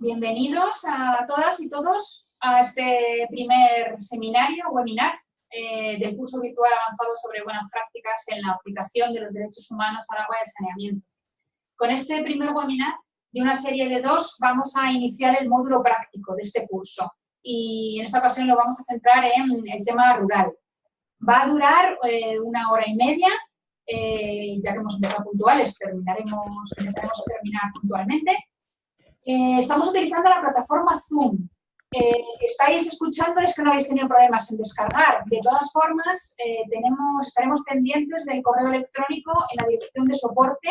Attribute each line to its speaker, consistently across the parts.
Speaker 1: Bienvenidos a todas y todos a este primer seminario, webinar, eh, del curso virtual avanzado sobre buenas prácticas en la aplicación de los derechos humanos al agua y al saneamiento. Con este primer webinar, de una serie de dos, vamos a iniciar el módulo práctico de este curso. Y en esta ocasión lo vamos a centrar en el tema rural. Va a durar eh, una hora y media, eh, ya que hemos empezado puntuales, terminaremos, intentaremos terminar puntualmente. Eh, estamos utilizando la plataforma Zoom. Eh, estáis escuchando es que no habéis tenido problemas en descargar. De todas formas, eh, tenemos, estaremos pendientes del correo electrónico en la dirección de soporte,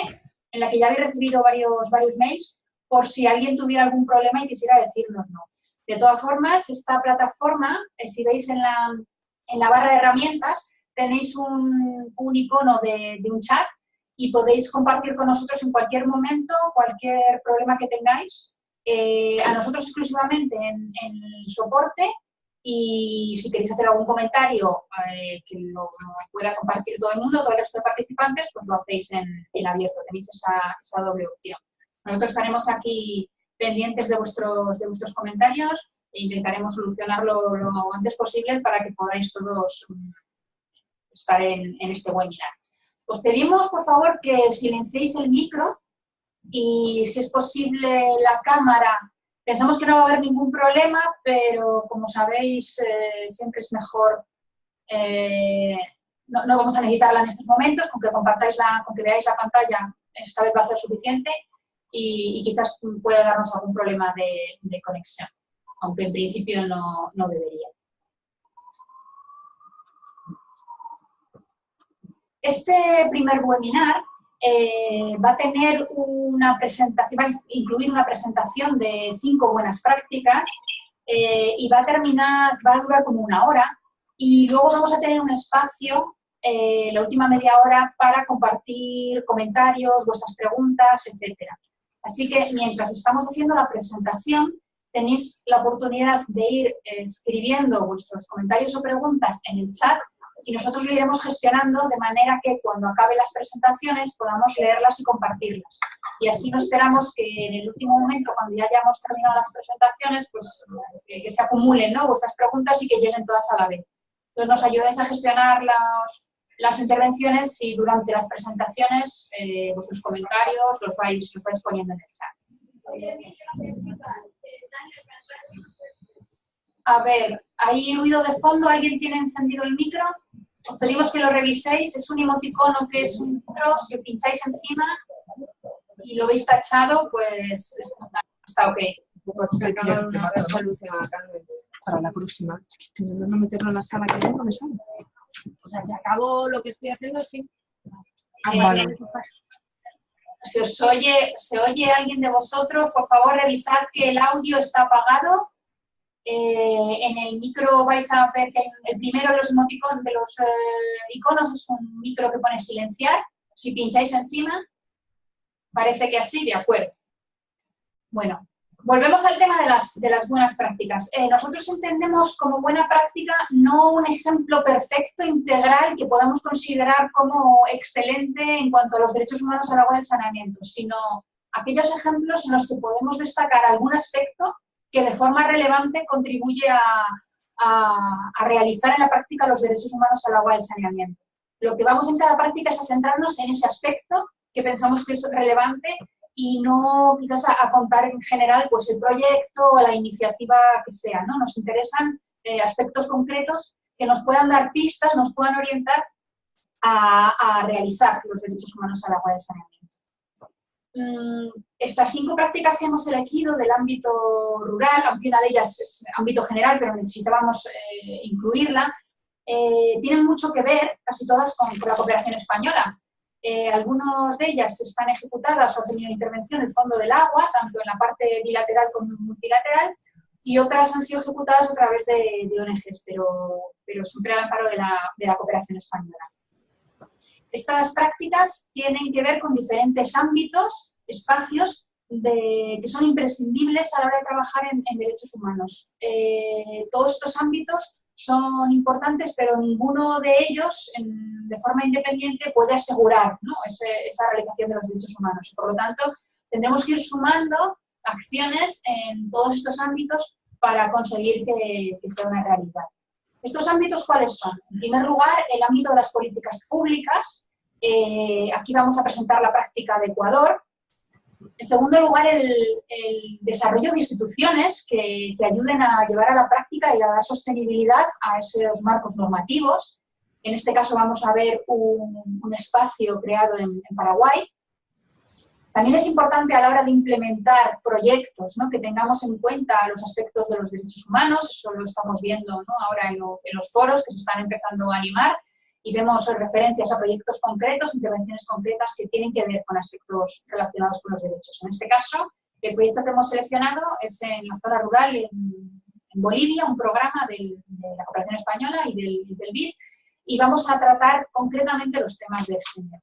Speaker 1: en la que ya habéis recibido varios, varios mails, por si alguien tuviera algún problema y quisiera decírnoslo. De todas formas, esta plataforma, si veis en la, en la, barra de herramientas, tenéis un, un icono de un chat y podéis compartir con nosotros en cualquier momento cualquier problema que tengáis, eh, a nosotros exclusivamente en, el soporte y si queréis hacer algún comentario eh, que lo, pueda compartir todo el mundo, todo el resto de participantes, pues lo hacéis en, abierto, tenéis esa, doble opción. Nosotros estaremos aquí pendientes de vuestros, comentarios e intentaremos solucionarlo lo antes posible para que podáis todos mm, estar en este webinar. Os pedimos, por favor, que silenciéis el micro y, si es posible, la cámara. Pensamos que no va a haber ningún problema, pero, como sabéis, eh, siempre es mejor... Eh, no, vamos a necesitarla en estos momentos, con que compartáis la, con que veáis la pantalla, esta vez va a ser suficiente y, quizás pueda darnos algún problema de, conexión, aunque en principio no debería. Este primer webinar eh, va a tener una presentación, va a incluir una presentación de cinco buenas prácticas eh, y va a terminar, va a durar como una hora y luego vamos a tener un espacio, eh, la última media hora, para compartir comentarios, vuestras preguntas, etc. Así que mientras estamos haciendo la presentación, tenéis la oportunidad de ir escribiendo vuestros comentarios o preguntas en el chat y nosotros lo iremos gestionando de manera que cuando acabe las presentaciones podamos leerlas y compartirlas. Y así no esperamos que en el último momento, cuando ya hayamos terminado las presentaciones, pues que, se acumulen ¿no? vuestras preguntas y que lleguen todas a la vez. Entonces nos ayudáis a gestionar las intervenciones y durante las presentaciones eh, vuestros comentarios los vais, los vais poniendo en el chat. A ver, ¿hay ruido de fondo? ¿Alguien tiene encendido el micro? Os pedimos que lo reviséis, es un emoticono que es un micro, si pincháis encima y lo veis tachado, pues está, está ok.
Speaker 2: una resolución Para la próxima. Es que estoy intentando meterlo en la sala que no me sale.
Speaker 3: O sea, si acabo lo que estoy haciendo, sí.
Speaker 2: Ah, vale.
Speaker 1: Si os oye, se oye alguien de vosotros, por favor revisad que el audio está apagado eh, en el micro vais a ver que el primero de los, de los eh, iconos es un micro que pone silenciar. Si pincháis encima, parece que así, de acuerdo. Bueno, volvemos al tema de las, de las buenas prácticas. Eh, nosotros entendemos como buena práctica no un ejemplo perfecto, integral, que podamos considerar como excelente en cuanto a los derechos humanos al agua y saneamiento, sino aquellos ejemplos en los que podemos destacar algún aspecto que de forma relevante contribuye a, realizar en la práctica los derechos humanos al agua y al saneamiento. Lo que vamos en cada práctica es a centrarnos en ese aspecto que pensamos que es relevante y no quizás a, contar en general pues, el proyecto o la iniciativa que sea. ¿no? Nos interesan eh, aspectos concretos que nos puedan dar pistas, nos puedan orientar a, a realizar los derechos humanos al agua y al saneamiento. Mm, estas cinco prácticas que hemos elegido del ámbito rural, aunque una de ellas es ámbito general, pero necesitábamos eh, incluirla, eh, tienen mucho que ver, casi todas, con, la cooperación española. Eh, algunas de ellas están ejecutadas o ha tenido intervención el Fondo del Agua, tanto en la parte bilateral como multilateral, y otras han sido ejecutadas a través de, ONGs, pero, siempre al amparo de la cooperación española. Estas prácticas tienen que ver con diferentes ámbitos, espacios que son imprescindibles a la hora de trabajar en, derechos humanos. Eh, todos estos ámbitos son importantes, pero ninguno de ellos de forma independiente puede asegurar esa realización de los derechos humanos. Por lo tanto, tendremos que ir sumando acciones en todos estos ámbitos para conseguir que, sea una realidad. ¿Estos ámbitos cuáles son? En primer lugar, el ámbito de las políticas públicas. Eh, aquí vamos a presentar la práctica de Ecuador. En segundo lugar, el, desarrollo de instituciones que, ayuden a llevar a la práctica y a dar sostenibilidad a esos marcos normativos. En este caso vamos a ver un, espacio creado en Paraguay. También es importante a la hora de implementar proyectos que tengamos en cuenta los aspectos de los derechos humanos, eso lo estamos viendo ahora en los, foros que se están empezando a animar y vemos referencias a proyectos concretos, intervenciones concretas que tienen que ver con aspectos relacionados con los derechos. En este caso, el proyecto que hemos seleccionado es en la zona rural en, Bolivia, un programa de la Cooperación Española y del, del BID, y vamos a tratar concretamente los temas de extinción.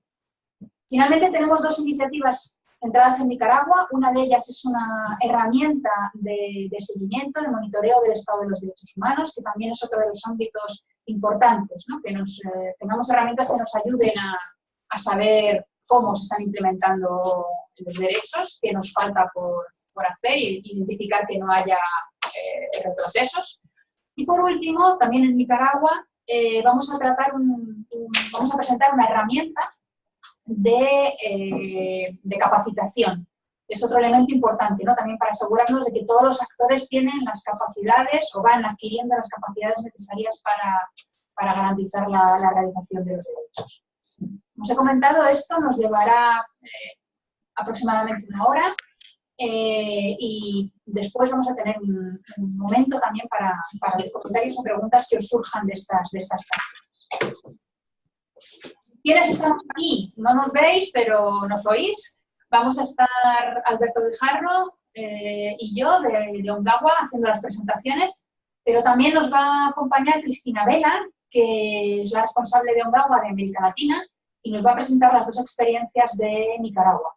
Speaker 1: Finalmente tenemos dos iniciativas entradas en Nicaragua. Una de ellas es una herramienta de, seguimiento, de monitoreo del estado de los derechos humanos, que también es otro de los ámbitos importantes, que nos, eh, tengamos herramientas que nos ayuden a, saber cómo se están implementando los derechos, qué nos falta por, hacer y identificar que no haya eh, retrocesos. Y por último, también en Nicaragua, eh, vamos, a tratar vamos a presentar una herramienta eh, de, capacitación. Es otro elemento importante, ¿no? También para asegurarnos de que todos los actores tienen las capacidades o van adquiriendo las capacidades necesarias para, garantizar la, realización de los derechos. Como os he comentado, esto nos llevará eh, aproximadamente una hora eh, y después vamos a tener un, momento también para, para, los comentarios o preguntas que os surjan de estas, de estas ¿Quiénes estamos aquí? No nos veis, pero nos oís. Vamos a estar Alberto Guijarro eh, y yo de Leongagua haciendo las presentaciones, pero también nos va a acompañar Cristina Vela, que es la responsable de Ongagua de América Latina, y nos va a presentar las dos experiencias de Nicaragua.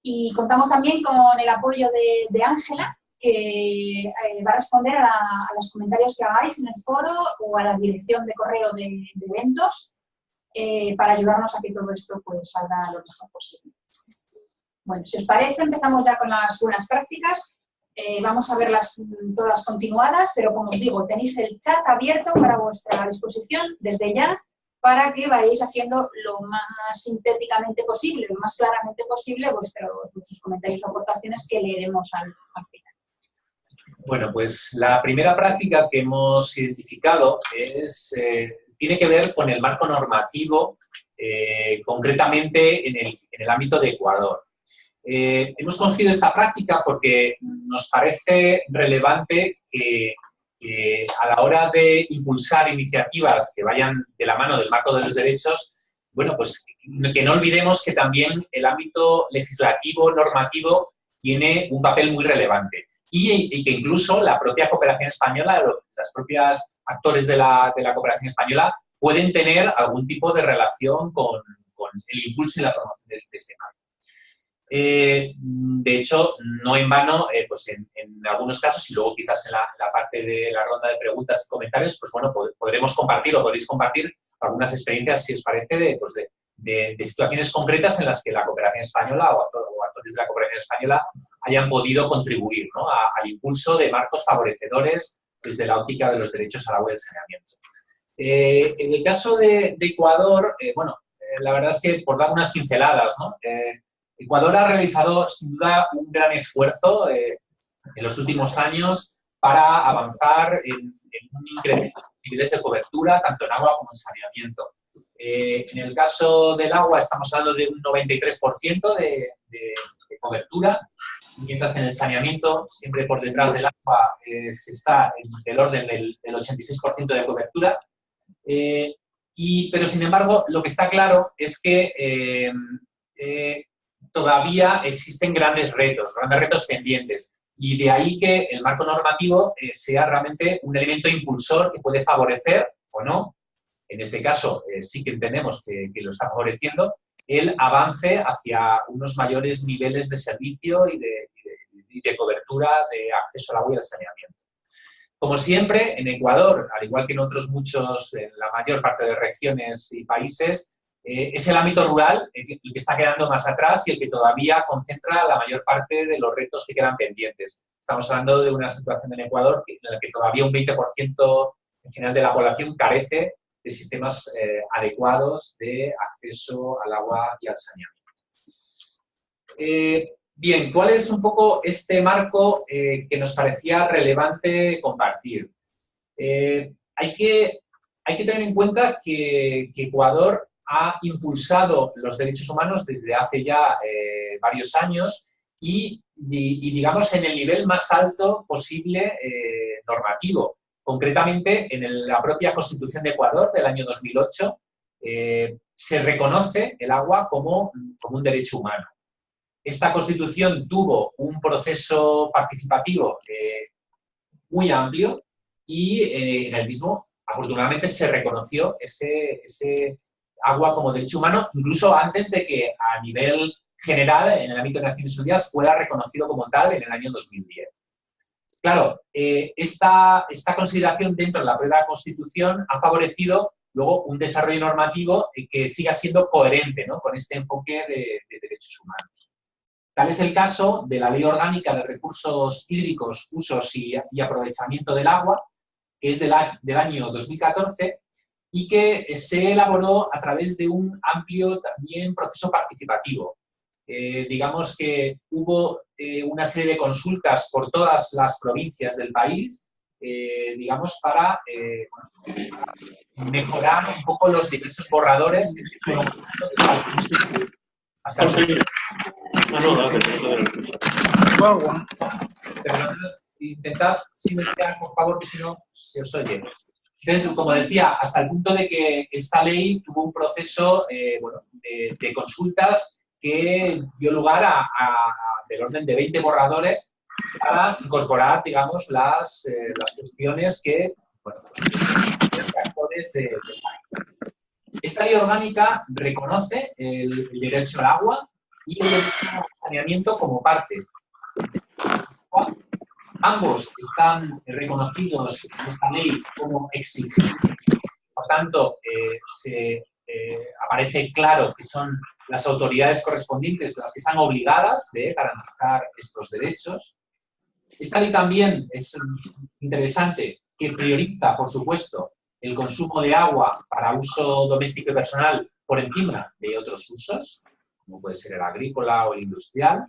Speaker 1: Y contamos también con el apoyo de Ángela, que eh, va a responder a, los comentarios que hagáis en el foro o a la dirección de correo de eventos eh, para ayudarnos a que todo esto pues, salga lo mejor posible. Bueno, si os parece, empezamos ya con las buenas prácticas. Eh, vamos a verlas todas continuadas, pero como os digo, tenéis el chat abierto para vuestra disposición desde ya para que vayáis haciendo lo más sintéticamente posible, lo más claramente posible vuestros, vuestros comentarios o aportaciones que leeremos al, final.
Speaker 4: Bueno, pues la primera práctica que hemos identificado es eh, tiene que ver con el marco normativo, eh, concretamente en el, ámbito de Ecuador. Eh, hemos cogido esta práctica porque nos parece relevante que, a la hora de impulsar iniciativas que vayan de la mano del marco de los derechos, bueno, pues que no olvidemos que también el ámbito legislativo, normativo, tiene un papel muy relevante y, que incluso la propia cooperación española, las propias actores de la, cooperación española pueden tener algún tipo de relación con, con el impulso y la promoción de, este cambio. Eh, de hecho, no en vano, eh, pues en, algunos casos, y luego quizás en la, parte de la ronda de preguntas y comentarios, pues bueno, podremos compartir o podréis compartir algunas experiencias, si os parece, de, pues de, situaciones concretas en las que la cooperación española o, actores de la cooperación española hayan podido contribuir ¿no? al impulso de marcos favorecedores desde la óptica de los derechos al agua y el saneamiento. Eh, en el caso de, Ecuador, bueno, la verdad es que por dar unas pinceladas, ¿no? Ecuador ha realizado sin duda un gran esfuerzo en los últimos años para avanzar en, un incremento de niveles de cobertura, tanto en agua como en saneamiento. en el caso del agua estamos hablando de un 93% de, cobertura, mientras en el saneamiento, siempre por detrás del agua, se está en el orden del, del 86% de cobertura. Eh, y, pero, sin embargo, lo que está claro es que eh, eh, todavía existen grandes retos, grandes retos pendientes. Y de ahí que el marco normativo sea realmente un elemento impulsor que puede favorecer, o no, en este caso sí que entendemos que, lo está favoreciendo, el avance hacia unos mayores niveles de servicio y de, y de cobertura de acceso al agua y al saneamiento. Como siempre, en Ecuador, al igual que en otros muchos, en la mayor parte de regiones y países, Eh, es el ámbito rural el que, está quedando más atrás y el que todavía concentra la mayor parte de los retos que quedan pendientes. Estamos hablando de una situación en Ecuador en la que todavía un 20% en general de la población carece de sistemas eh, adecuados de acceso al agua y al saneamiento. Eh, bien, ¿cuál es un poco este marco que nos parecía relevante compartir? hay, que, hay que tener en cuenta que, que Ecuador ha impulsado los derechos humanos desde hace ya eh, varios años y, digamos, en el nivel más alto posible eh, normativo. Concretamente, en la propia Constitución de Ecuador del año 2008 eh, se reconoce el agua como, como un derecho humano. Esta Constitución tuvo un proceso participativo muy amplio y en el mismo, afortunadamente, se reconoció ese, ese, agua como derecho humano, incluso antes de que a nivel general, en el ámbito de Naciones Unidas, fuera reconocido como tal en el año 2010. Claro, eh, esta, esta, consideración dentro de la propia Constitución ha favorecido luego un desarrollo normativo que siga siendo coherente con este enfoque de, derechos humanos. Tal es el caso de la Ley Orgánica de Recursos Hídricos, Usos y, Aprovechamiento del Agua, que es del, del año 2014, y que se elaboró a través de un amplio también proceso participativo. Eh, digamos que hubo eh, una serie de consultas por todas las provincias del país, eh, digamos, para mejorar un poco los diversos borradores que se fueron hasta el Intentad silenciar, por favor, que si no se os oye. Entonces, como decía, hasta el punto de que esta ley tuvo un proceso eh, de, consultas que dio lugar a, del orden de 20 borradores para incorporar, digamos, las, eh, las cuestiones que, bueno, los actores de, del país. Esta ley orgánica reconoce el, el, derecho al agua y el derecho al saneamiento como parte Ambos están reconocidos en esta ley como exigibles. Por tanto, eh, se, eh, aparece claro que son las autoridades correspondientes las que están obligadas de garantizar estos derechos. Esta ley también es interesante que prioriza, por supuesto, el consumo de agua para uso doméstico y personal por encima de otros usos, como puede ser el agrícola o el industrial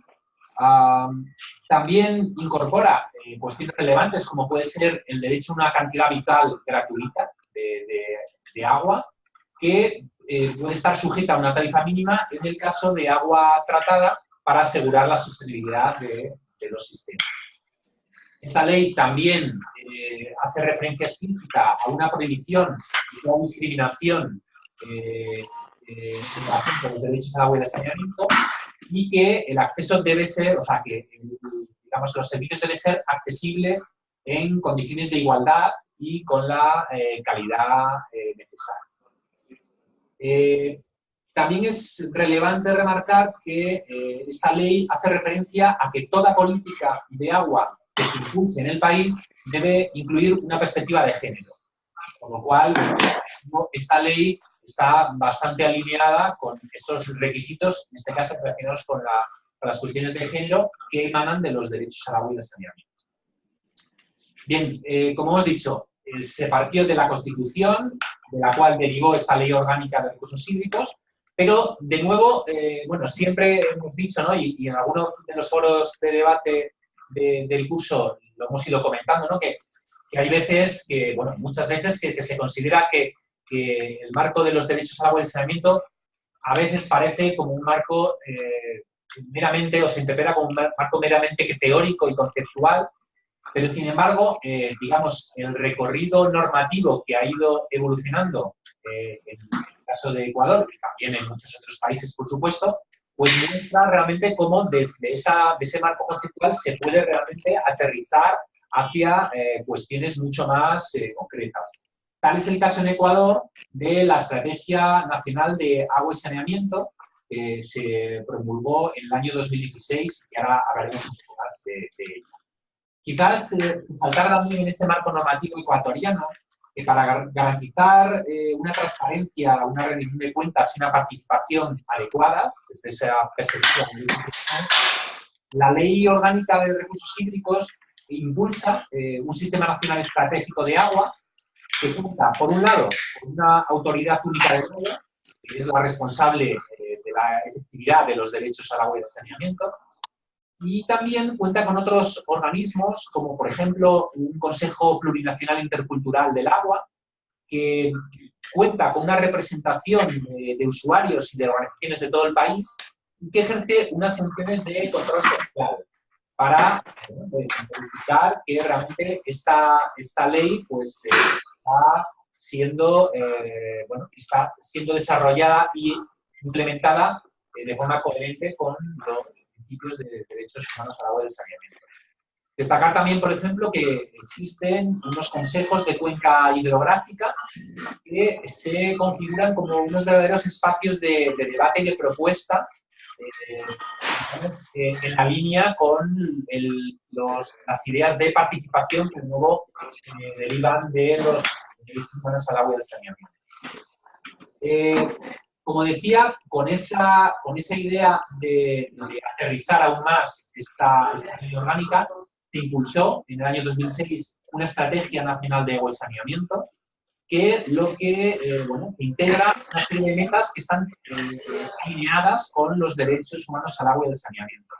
Speaker 4: también incorpora eh, cuestiones relevantes como puede ser el derecho a una cantidad vital gratuita de, agua que eh, puede estar sujeta a una tarifa mínima en el caso de agua tratada para asegurar la sostenibilidad de, los sistemas. Esta ley también eh, hace referencia explícita a una prohibición y una discriminación en relación con los derechos al agua y al saneamiento y que el acceso debe ser, o sea, que digamos, los servicios deben ser accesibles en condiciones de igualdad y con la eh, calidad eh, necesaria. Eh, también es relevante remarcar que esta ley hace referencia a que toda política de agua que se impulse en el país debe incluir una perspectiva de género. Con lo cual, esta ley está bastante alineada con estos requisitos, en este caso relacionados con, las cuestiones de género que emanan de los derechos al agua y al saneamiento. Bien, eh, como hemos dicho, eh, se partió de la Constitución, de la cual derivó esta Ley Orgánica de Recursos Hídricos, pero, de nuevo, eh, bueno, siempre hemos dicho, ¿no? y, en algunos de los foros de debate del curso lo hemos ido comentando, ¿no? que, hay veces, que, bueno, muchas veces que se considera que que el marco de los derechos al agua y saneamiento a veces parece como un marco eh, meramente, o se interpreta como un marco meramente teórico y conceptual, pero sin embargo, eh, digamos, el recorrido normativo que ha ido evolucionando eh, en el caso de Ecuador, y también en muchos otros países, por supuesto, pues muestra realmente cómo desde ese marco conceptual se puede realmente aterrizar hacia cuestiones mucho más concretas. Tal es el caso en Ecuador de la Estrategia Nacional de Agua y Saneamiento, que se promulgó en el año 2016 y ahora hablaremos un poco más de, ella. Quizás eh, también en este marco normativo ecuatoriano que para garantizar eh, una transparencia, una rendición de cuentas y una participación adecuadas, desde esa perspectiva, la Ley Orgánica de Recursos Hídricos impulsa eh, un sistema nacional estratégico de agua que cuenta, por un lado, con una autoridad única de agua, que es la responsable eh, de la efectividad de los derechos al agua y al saneamiento, y también cuenta con otros organismos, como por ejemplo un Consejo Plurinacional Intercultural del Agua, que cuenta con una representación de, de usuarios y de organizaciones de todo el país que ejerce unas funciones de control social para verificar que realmente esta, esta ley pues, eh, está, siendo, eh, bueno, está siendo desarrollada y implementada eh, de forma coherente con los principios de derechos humanos al agua y saneamiento. Destacar también, por ejemplo, que existen unos consejos de cuenca hidrográfica que se configuran como unos verdaderos espacios de, de debate y de propuesta eh, en la línea con las ideas de participación que luego eh, derivan de los derechos humanos al agua y al saneamiento. Eh, como decía, con esa, con esa idea de, aterrizar aún más esta, esta orgánica, se impulsó en el año 2006 una estrategia nacional de agua y saneamiento, que lo que eh, bueno, integra una serie de metas que están eh, alineadas con los derechos humanos al agua y al saneamiento.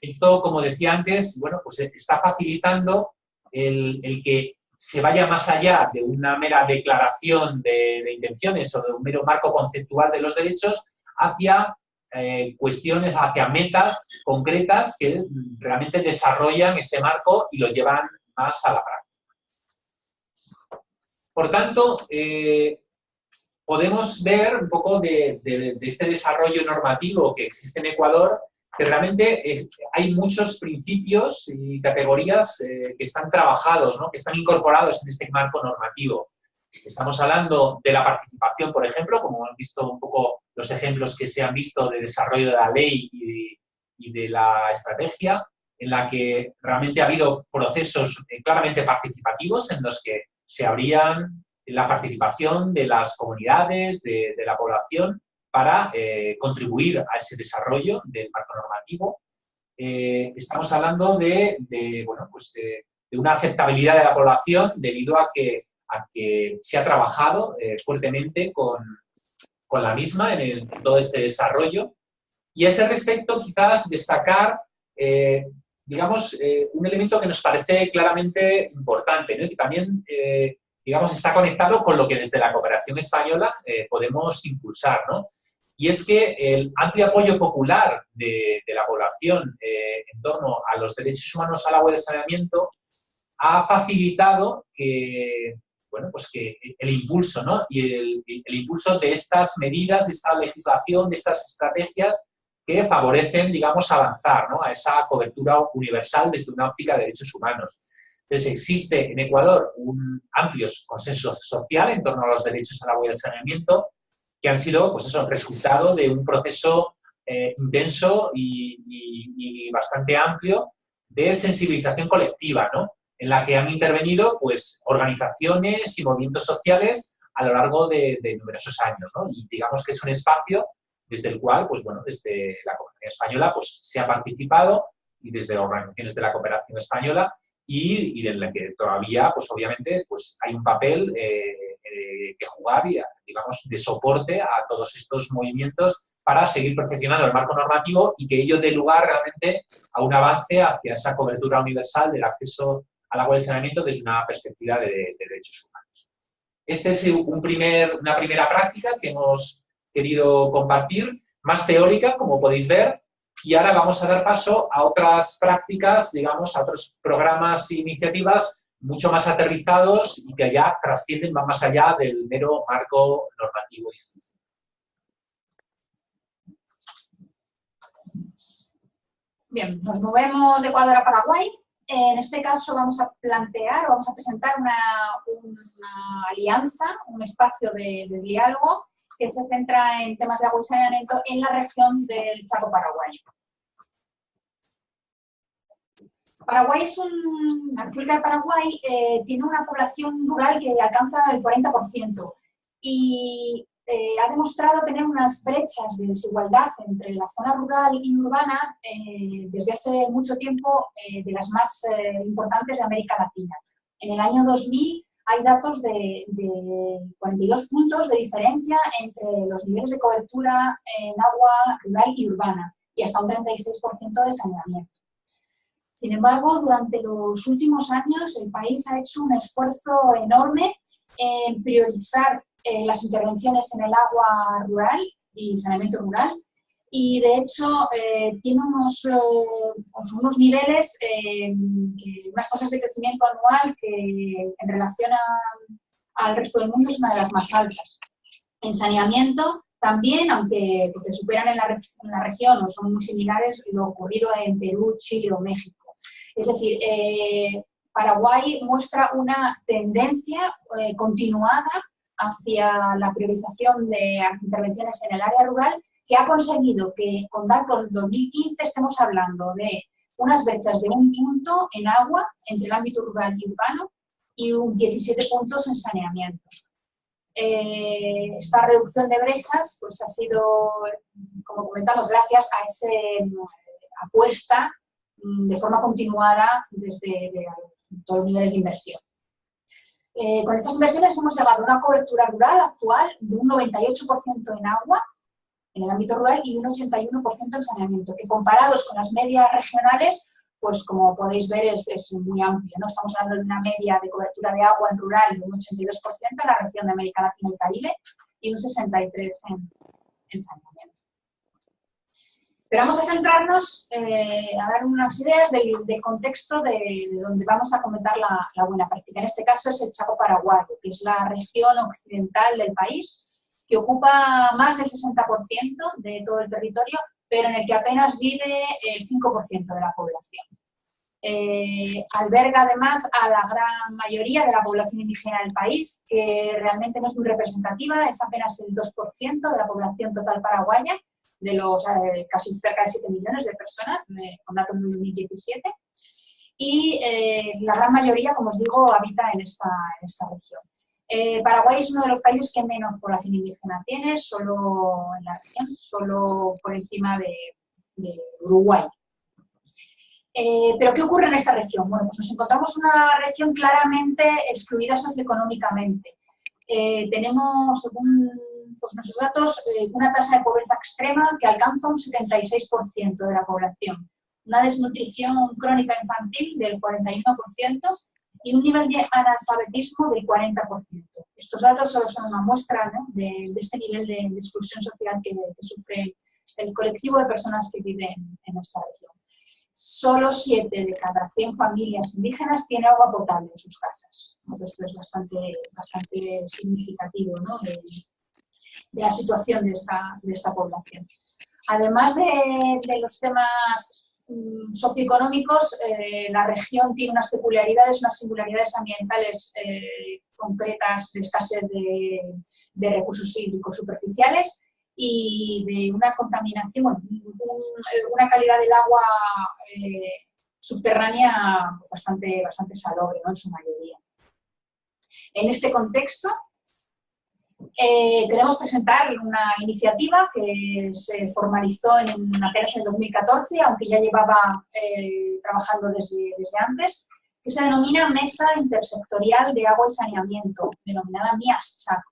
Speaker 4: Esto, como decía antes, bueno, pues está facilitando el, el que se vaya más allá de una mera declaración de, de, intenciones o de un mero marco conceptual de los derechos hacia eh, cuestiones, hacia metas concretas que realmente desarrollan ese marco y lo llevan más a la práctica. Por tanto, eh, podemos ver un poco de, este desarrollo normativo que existe en Ecuador, que realmente hay muchos principios y categorías eh, que están trabajados, que están incorporados en este marco normativo. Estamos hablando de la participación, por ejemplo, como han visto un poco los ejemplos que se han visto de desarrollo de la ley y y de la estrategia, en la que realmente ha habido procesos eh, claramente participativos en los que se abrían la participación de las comunidades, de, la población, para eh, contribuir a ese desarrollo del marco normativo. Eh, estamos hablando de, bueno, pues de, una aceptabilidad de la población debido a que, se ha trabajado eh, fuertemente con, con, la misma en, todo este desarrollo. Y a ese respecto quizás destacar digamos, eh, un elemento que nos parece claramente importante, y que también, eh, digamos, está conectado con lo que desde la cooperación española eh, podemos impulsar, ¿no? Y es que el amplio apoyo popular de, de la población en torno a los derechos humanos al agua y al saneamiento ha facilitado que, bueno, pues que el impulso, ¿no? Y el, el impulso de estas medidas, de esta legislación, de estas estrategias que favorecen, digamos, avanzar ¿no? a esa cobertura universal desde una óptica de derechos humanos. Entonces, existe en Ecuador un amplio consenso social en torno a los derechos al agua y al saneamiento, que han sido, pues eso, resultado de un proceso eh, intenso y, y, y, bastante amplio de sensibilización colectiva, ¿no? En la que han intervenido, pues, organizaciones y movimientos sociales a lo largo de, de numerosos años, ¿no? Y digamos que es un espacio desde el cual, pues bueno, desde la cooperación española pues, se ha participado y desde organizaciones de la cooperación española y, y de la que todavía, pues obviamente, pues hay un papel eh, eh, que jugar y, digamos, de soporte a todos estos movimientos para seguir perfeccionando el marco normativo y que ello dé lugar realmente a un avance hacia esa cobertura universal del acceso al agua y saneamiento desde una perspectiva de, de derechos humanos. Esta es un primer, una primera práctica que hemos querido compartir, más teórica, como podéis ver, y ahora vamos a dar paso a otras prácticas, digamos, a otros programas e iniciativas mucho más aterrizados y que ya trascienden, van más allá del mero marco normativo
Speaker 1: Bien, nos movemos de Ecuador a Paraguay. En este caso vamos a plantear vamos a presentar una, alianza, un espacio de, de diálogo que se centra en temas de agua y saneamiento en la región del Chaco paraguayo. Paraguay es un, la República de Paraguay eh, tiene una población rural que alcanza el 40% y eh, ha demostrado tener unas brechas de desigualdad entre la zona rural y urbana eh, desde hace mucho tiempo de las más importantes de América Latina. En el año 2000 hay datos de, de, 42 puntos de diferencia entre los niveles de cobertura en agua rural y urbana y hasta un 36% de saneamiento. Sin embargo, durante los últimos años el país ha hecho un esfuerzo enorme en priorizar eh, las intervenciones en el agua rural y saneamiento rural y de hecho eh, tiene unos, eh, unos niveles, unas tasas de crecimiento anual que en relación al resto del mundo es una de las más altas. En saneamiento también, aunque pues, superan en la, en la región o son muy similares, lo ocurrido en Perú, Chile o México. Es decir, eh, Paraguay muestra una tendencia eh, continuada hacia la priorización de intervenciones en el área rural que ha conseguido que con datos del 2015 estemos hablando de unas brechas de un punto en agua entre el ámbito rural y urbano y un 17 puntos en saneamiento. Eh, esta reducción de brechas pues, ha sido, como comentamos, gracias a esa apuesta Mm, de forma continuada desde todos los niveles de inversión. Eh, con estas inversiones hemos llegado a una cobertura rural actual de un 98% en agua, en el ámbito rural, y de un 81% en saneamiento, que comparados con las medias regionales, pues como podéis ver es, muy amplio. ¿no? Estamos hablando de una media de cobertura de agua en rural de un 82% en la región de América Latina y Caribe y un 63% en, en saneamiento. Pero vamos a centrarnos eh, a dar unas ideas del, contexto de, donde vamos a comentar la, buena práctica. En este caso es el Chaco Paraguayo, que es la región occidental del país, que ocupa más del 60% de todo el territorio, pero en el que apenas vive el 5% de la población. Eh, alberga además a la gran mayoría de la población indígena del país, que realmente no es muy representativa, es apenas el 2% de la población total paraguaya, de los eh, casi cerca de 7 millones de personas, con datos de 2017, y eh, la gran mayoría, como os digo, habita en esta, en esta región. Eh, Paraguay es uno de los países que menos población indígena tiene, solo en la región, solo por encima de, de Uruguay. ¿Pero qué ocurre en esta región? Bueno, pues nos encontramos una región claramente excluida socioeconómicamente. tenemos, según pues nuestros datos, eh, una tasa de pobreza extrema que alcanza un 76% de la población, una desnutrición crónica infantil del 41% y un nivel de analfabetismo del 40%. Estos datos solo son una muestra de, este nivel de, exclusión social que, sufre el colectivo de personas que viven en esta región. Solo 7 de cada 100 familias indígenas tiene agua potable en sus casas. Esto es bastante, bastante significativo ¿no? de la situación de esta, de esta población. Además de, de los temas mm, socioeconómicos, eh, la región tiene unas peculiaridades, unas singularidades ambientales eh, concretas de escasez de, de, recursos hídricos superficiales y de una contaminación, una calidad del agua eh, subterránea pues, bastante, bastante salobre en su mayoría. En este contexto, eh, queremos presentar una iniciativa que se formalizó en, apenas en 2014, aunque ya llevaba eh, trabajando desde, desde antes, que se denomina Mesa Intersectorial de Agua y Saneamiento, denominada MIASCHAC.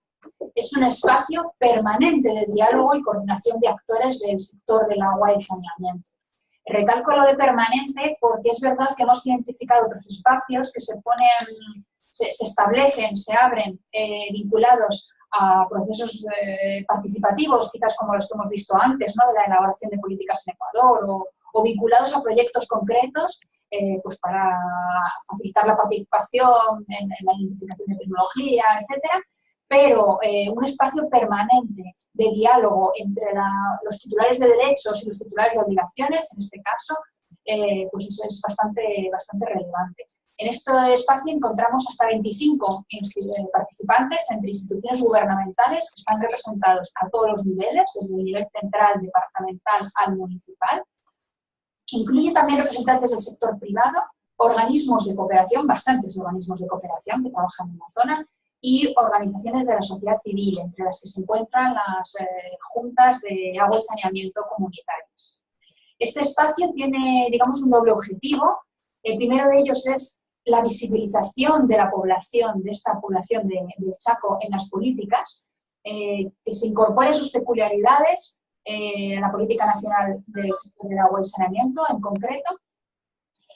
Speaker 1: Es un espacio permanente de diálogo y coordinación de actores del sector del agua y saneamiento. Recalco lo de permanente porque es verdad que hemos identificado otros espacios que se ponen, se, establecen, se abren eh, vinculados a procesos eh, participativos, quizás como los que hemos visto antes, ¿no? de la elaboración de políticas en Ecuador, o, vinculados a proyectos concretos eh, pues para facilitar la participación en, la identificación de tecnología, etcétera, pero eh, un espacio permanente de diálogo entre los titulares de derechos y los titulares de obligaciones, en este caso, pues eso es bastante, bastante relevante. En este espacio encontramos hasta 25 participantes entre instituciones gubernamentales que están representados a todos los niveles, desde el nivel central, departamental al municipal. Incluye también representantes del sector privado, organismos de cooperación, bastantes organismos de cooperación que trabajan en la zona, y organizaciones de la sociedad civil, entre las que se encuentran las eh, juntas de agua y saneamiento comunitarias. Este espacio tiene, digamos, un doble objetivo. El primero de ellos es la visibilización de la población, de esta población de, Chaco en las políticas, eh, que se incorporen sus peculiaridades eh, en la política nacional del, del agua y saneamiento en concreto,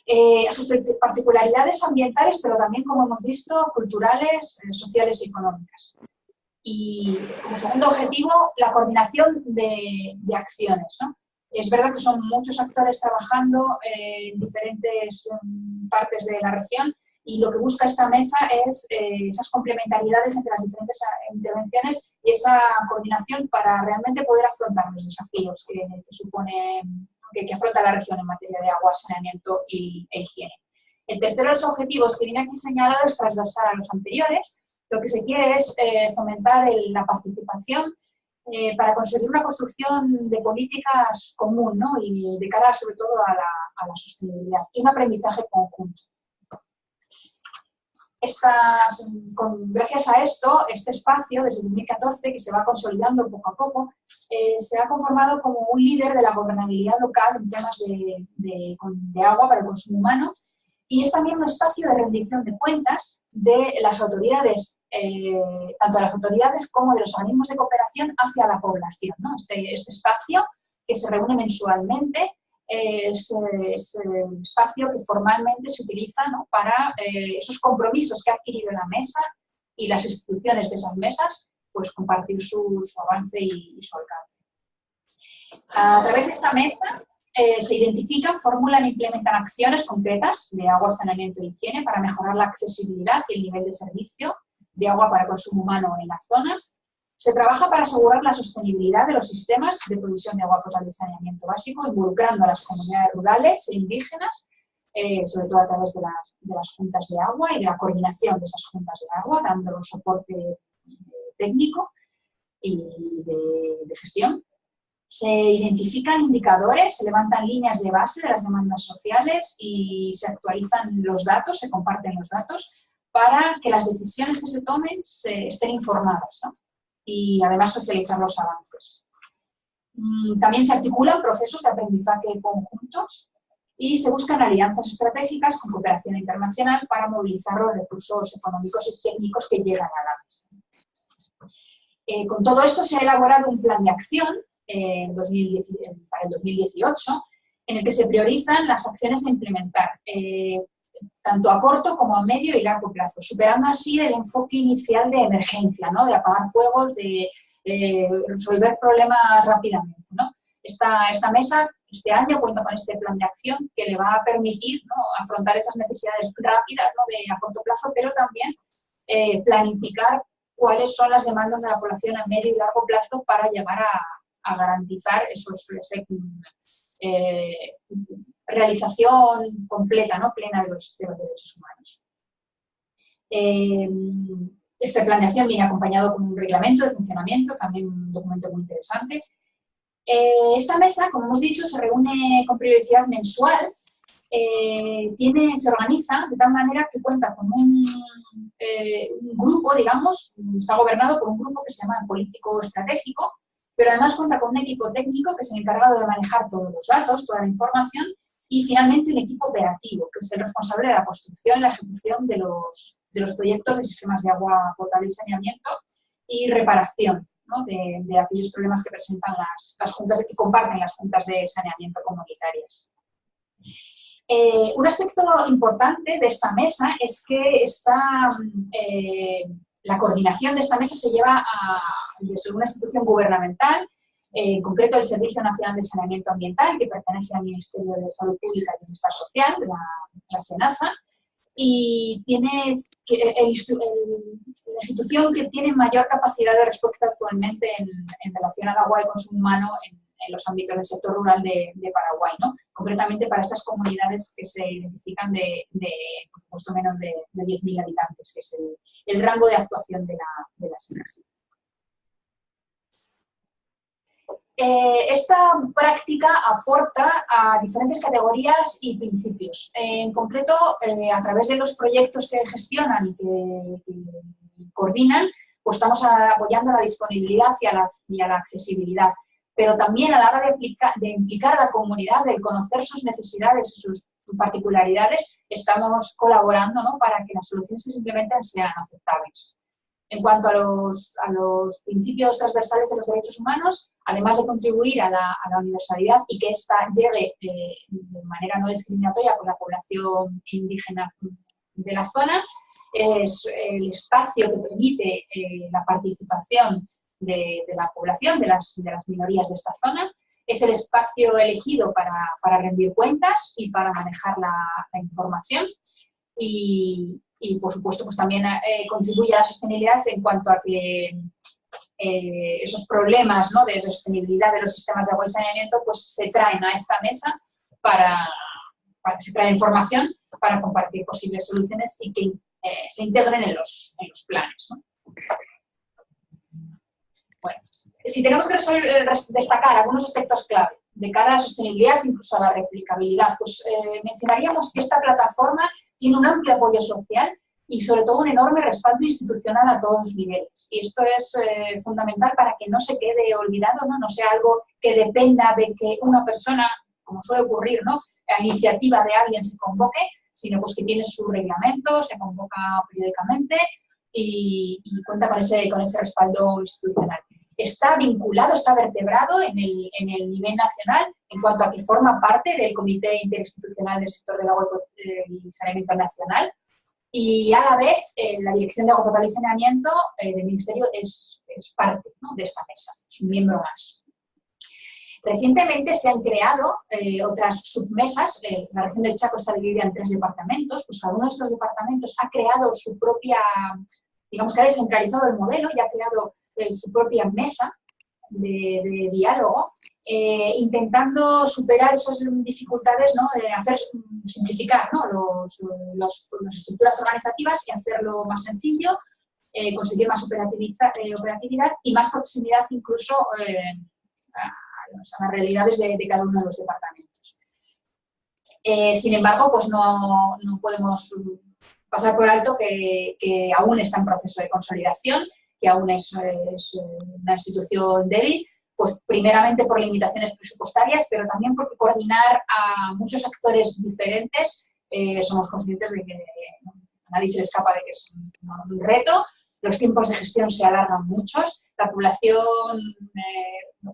Speaker 1: eh, sus particularidades ambientales, pero también, como hemos visto, culturales, eh, sociales y económicas. Y como segundo objetivo, la coordinación de, acciones. Es verdad que son muchos actores trabajando en diferentes mm, partes de la región y lo que busca esta mesa es eh, esas complementariedades entre las diferentes intervenciones y esa coordinación para realmente poder afrontar los desafíos que, que que, afronta la región en materia de agua, saneamiento y, e higiene. El tercero de los objetivos que viene aquí señalado es transversal a los anteriores. Lo que se quiere es eh, fomentar la participación eh, para conseguir una construcción de políticas común ¿no? y de cara sobre todo a la, sostenibilidad y un aprendizaje conjunto gracias a esto, este espacio, desde 2014, que se va consolidando poco a poco, eh, se ha conformado como un líder de la gobernabilidad local en temas de, agua para el consumo humano y es también un espacio de rendición de cuentas de las autoridades, eh, tanto de las autoridades como de los organismos de cooperación hacia la población. Este, este espacio que se reúne mensualmente es, el espacio que formalmente se utiliza para eh, esos compromisos que ha adquirido la mesa y las instituciones de esas mesas, pues compartir su, avance y, su alcance. A través de esta mesa eh, se identifican, formulan e implementan acciones concretas de agua, saneamiento e higiene para mejorar la accesibilidad y el nivel de servicio de agua para consumo humano en la zona, se trabaja para asegurar la sostenibilidad de los sistemas de provisión de agua potable y saneamiento básico, involucrando a las comunidades rurales e indígenas, eh, sobre todo a través de las, juntas de agua y de la coordinación de esas juntas de agua, dando soporte eh, técnico y de, gestión. Se identifican indicadores, se levantan líneas de base de las demandas sociales y se actualizan los datos, se comparten los datos para que las decisiones que se tomen estén informadas y además socializar los avances. Mm, también se articulan procesos de aprendizaje conjuntos y se buscan alianzas estratégicas con cooperación internacional para movilizar los recursos económicos y técnicos que llegan a la mesa. Eh, con todo esto se ha elaborado un plan de acción eh, para el 2018 en el que se priorizan las acciones a implementar. Eh, tanto a corto como a medio y largo plazo, superando así el enfoque inicial de emergencia, ¿no? de apagar fuegos, de resolver problemas rápidamente. ¿no? Esta, esta mesa este año cuenta con este plan de acción que le va a permitir afrontar esas necesidades rápidas ¿no? de a corto plazo, pero también eh, planificar cuáles son las demandas de la población a medio y largo plazo para llegar a, a garantizar esos, eh, realización completa, ¿no? plena de los, derechos humanos. Eh, este plan de acción viene acompañado con un reglamento de funcionamiento, también un documento muy interesante. Eh, esta mesa, como hemos dicho, se reúne con periodicidad mensual, eh, tiene, se organiza de tal manera que cuenta con un, grupo, digamos, está gobernado por un grupo que se llama político estratégico, pero además cuenta con un equipo técnico que es el encargado de manejar todos los datos, toda la información y finalmente un equipo operativo, que es el responsable de la construcción y la ejecución de los, de los proyectos de sistemas de agua potable y saneamiento y reparación de, aquellos problemas que presentan las, juntas, que comparten las juntas de saneamiento comunitarias. Eh, un aspecto importante de esta mesa es que está, eh, la coordinación de esta mesa se lleva a, desde una institución gubernamental en concreto el Servicio Nacional de Saneamiento Ambiental, que pertenece al Ministerio de Salud Pública y Bienestar Social, la, SENASA, y tiene la institución que tiene mayor capacidad de respuesta actualmente en, relación al agua y consumo humano en, los ámbitos del sector rural de, Paraguay, ¿no? concretamente para estas comunidades que se identifican de, por supuesto, menos de, 10.000 habitantes, que es el, rango de actuación de la, de la SENASA. Eh, esta práctica aporta a diferentes categorías y principios. en concreto, eh, a través de los proyectos que gestionan y que, coordinan, pues estamos apoyando la disponibilidad y a la, accesibilidad. Pero también a la hora de, de implicar a la comunidad, de conocer sus necesidades y sus particularidades, estamos colaborando para que las soluciones que se implementen sean aceptables. En cuanto a los, a los principios transversales de los derechos humanos, además de contribuir a la, a la universalidad y que ésta llegue eh, de manera no discriminatoria con la población indígena de la zona, es el espacio que permite eh, la participación de, de, la población, de las, de las minorías de esta zona, es el espacio elegido para, para rendir cuentas y para manejar la, la información y, y por supuesto pues también eh, contribuye a la sostenibilidad en cuanto a que eh, esos problemas ¿no? de sostenibilidad de los sistemas de agua y saneamiento pues se traen a esta mesa para, para que se trae información para compartir posibles soluciones y que eh, se integren en los, en los planes. ¿no? Bueno, si tenemos que destacar algunos aspectos clave de cara a la sostenibilidad, incluso a la replicabilidad, pues mencionaríamos que esta plataforma tiene un amplio apoyo social y sobre todo un enorme respaldo institucional a todos los niveles. Y esto es eh, fundamental para que no se quede olvidado, ¿no? no sea algo que dependa de que una persona, como suele ocurrir, ¿no? a iniciativa de alguien se convoque, sino pues que tiene su reglamento, se convoca periódicamente y, cuenta con ese, con ese respaldo institucional. Está vinculado, está vertebrado en el, en el nivel nacional en cuanto a que forma parte del Comité Interinstitucional del Sector del Agua y Saneamiento Nacional y a la vez eh, la Dirección de Agua Potable y Saneamiento eh, del Ministerio es, es parte de esta mesa, es un miembro más. Recientemente se han creado eh, otras submesas, la región del Chaco está dividida en tres departamentos, pues cada uno de estos departamentos ha creado su propia, digamos que ha descentralizado el modelo y ha creado su propia mesa de, diálogo, eh, intentando superar esas dificultades, ¿no? hacer, simplificar ¿no? los, las estructuras organizativas y hacerlo más sencillo, eh, conseguir más eh, operatividad y más proximidad incluso a, las realidades de, cada uno de los departamentos. sin embargo, pues no, no, podemos pasar por alto que, aún está en proceso de consolidación que aún es, una institución débil, pues primeramente por limitaciones presupuestarias, pero también porque coordinar a muchos actores diferentes, eh, somos conscientes de que a nadie se le escapa de que es un, reto, los tiempos de gestión se alargan muchos, la población eh,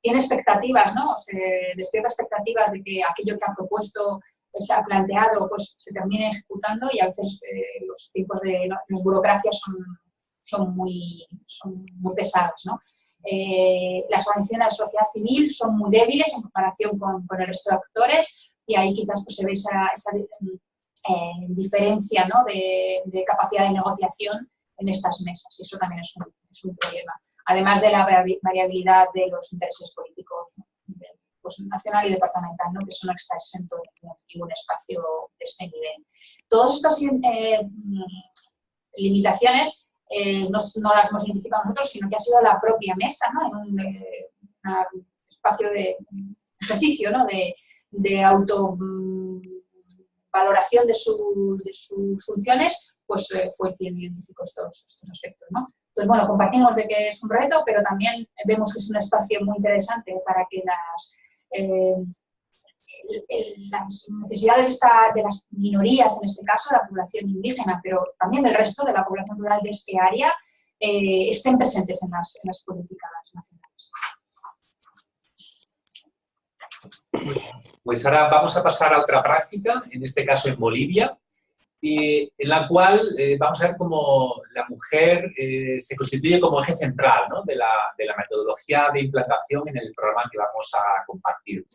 Speaker 1: tiene expectativas, ¿no? despierta expectativas de que aquello que ha propuesto se ha planteado pues se termine ejecutando y a veces eh, los tiempos de las burocracias son son muy, son muy pesadas. ¿no? Eh, las organizaciones de sociedad civil son muy débiles en comparación con, con el resto de actores y ahí quizás pues, se ve esa, eh, diferencia ¿no? de, capacidad de negociación en estas mesas y eso también es un problema. Además de la variabilidad de los intereses políticos pues, nacional y departamental, ¿no? que eso no está exento en ningún espacio de este nivel. Todas estas eh, mm, limitaciones eh, no, las hemos identificado nosotros, sino que ha sido la propia mesa, ¿no? en un, eh, espacio de ejercicio ¿no? de, de autovaloración mm, de, su, de, sus funciones, pues eh, fue quien identificó estos, estos aspectos. ¿no? Entonces, bueno, compartimos de que es un reto, pero también vemos que es un espacio muy interesante para que las las necesidades de las minorías, en este caso la población indígena, pero también del resto de la población rural de este área, eh, estén presentes en las políticas nacionales.
Speaker 4: Pues ahora vamos a pasar a otra práctica, en este caso en Bolivia, en la cual eh, vamos a ver cómo la mujer eh, se constituye como eje central ¿no? de, la, de, la, metodología de implantación en el programa que vamos a compartir.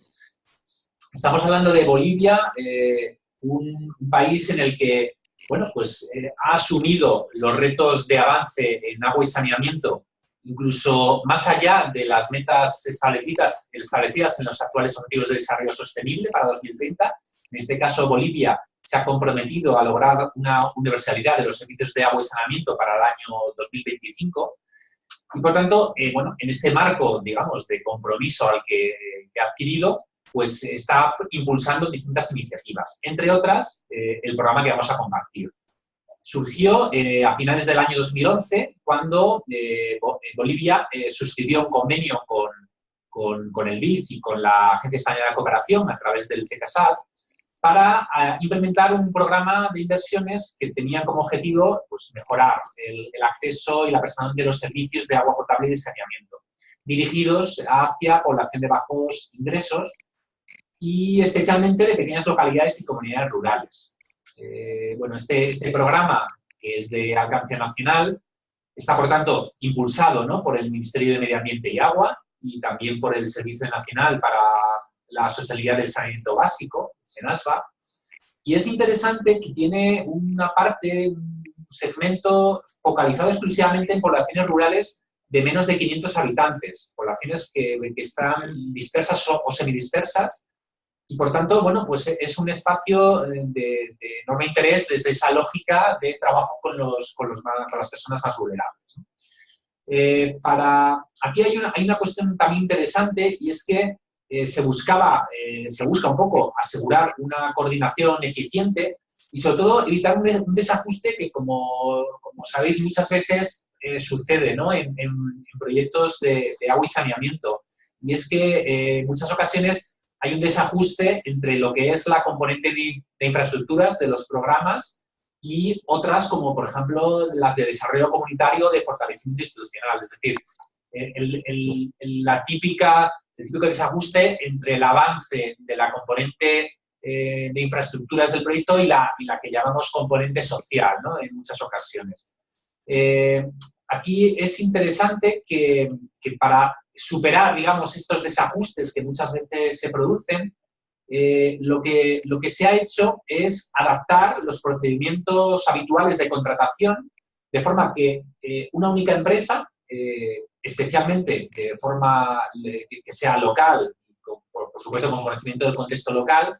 Speaker 4: Estamos hablando de Bolivia, eh, un, país en el que bueno, pues, eh, ha asumido los retos de avance en agua y saneamiento, incluso más allá de las metas establecidas, establecidas en los actuales Objetivos de Desarrollo Sostenible para 2030. En este caso, Bolivia se ha comprometido a lograr una universalidad de los servicios de agua y saneamiento para el año 2025 Y por tanto, eh, bueno, en este marco, digamos, de compromiso al que, ha adquirido, pues está impulsando distintas iniciativas, entre otras, eh, el programa que vamos a compartir. Surgió eh, a finales del año 2011, cuando Bolivia suscribió un convenio con, con, con, el BID y con la Agencia Española de Cooperación a través del CECASAT, para eh, implementar un programa de inversiones que tenía como objetivo pues, mejorar el, acceso y la prestación de los servicios de agua potable y de saneamiento, dirigidos hacia población de bajos ingresos y especialmente de pequeñas localidades y comunidades rurales. Eh, bueno, este, este programa, que es de alcance nacional, está por tanto impulsado ¿no? por el Ministerio de Medio Ambiente y Agua y también por el Servicio Nacional para la sostenibilidad del saneamiento básico, SENASBA, y es interesante que tiene una parte, un segmento focalizado exclusivamente en poblaciones rurales de menos de 500 habitantes, poblaciones que, están dispersas o, semidispersas, y por tanto, bueno, pues es un espacio de, enorme interés desde esa lógica de trabajo con, los, con, los, con las personas más vulnerables. Eh, para, aquí hay una, hay una cuestión también interesante y es que eh, se buscaba, eh, se busca un poco asegurar una coordinación eficiente y sobre todo evitar un, desajuste que, como, como, sabéis, muchas veces eh, sucede ¿no? en, proyectos de, agua y saneamiento. Y es que en muchas ocasiones hay un desajuste entre lo que es la componente de, infraestructuras de los programas y otras como, por ejemplo, las de desarrollo comunitario de fortalecimiento institucional. Es decir, la típica el típico desajuste entre el avance de la componente eh, de infraestructuras del proyecto y la, la que llamamos componente social, ¿no? en muchas ocasiones. Eh, aquí es interesante que, que, para superar, digamos, estos desajustes que muchas veces se producen, eh, lo, que, lo que se ha hecho es adaptar los procedimientos habituales de contratación de forma que una única empresa especialmente de forma que sea local, por, supuesto con conocimiento del contexto local,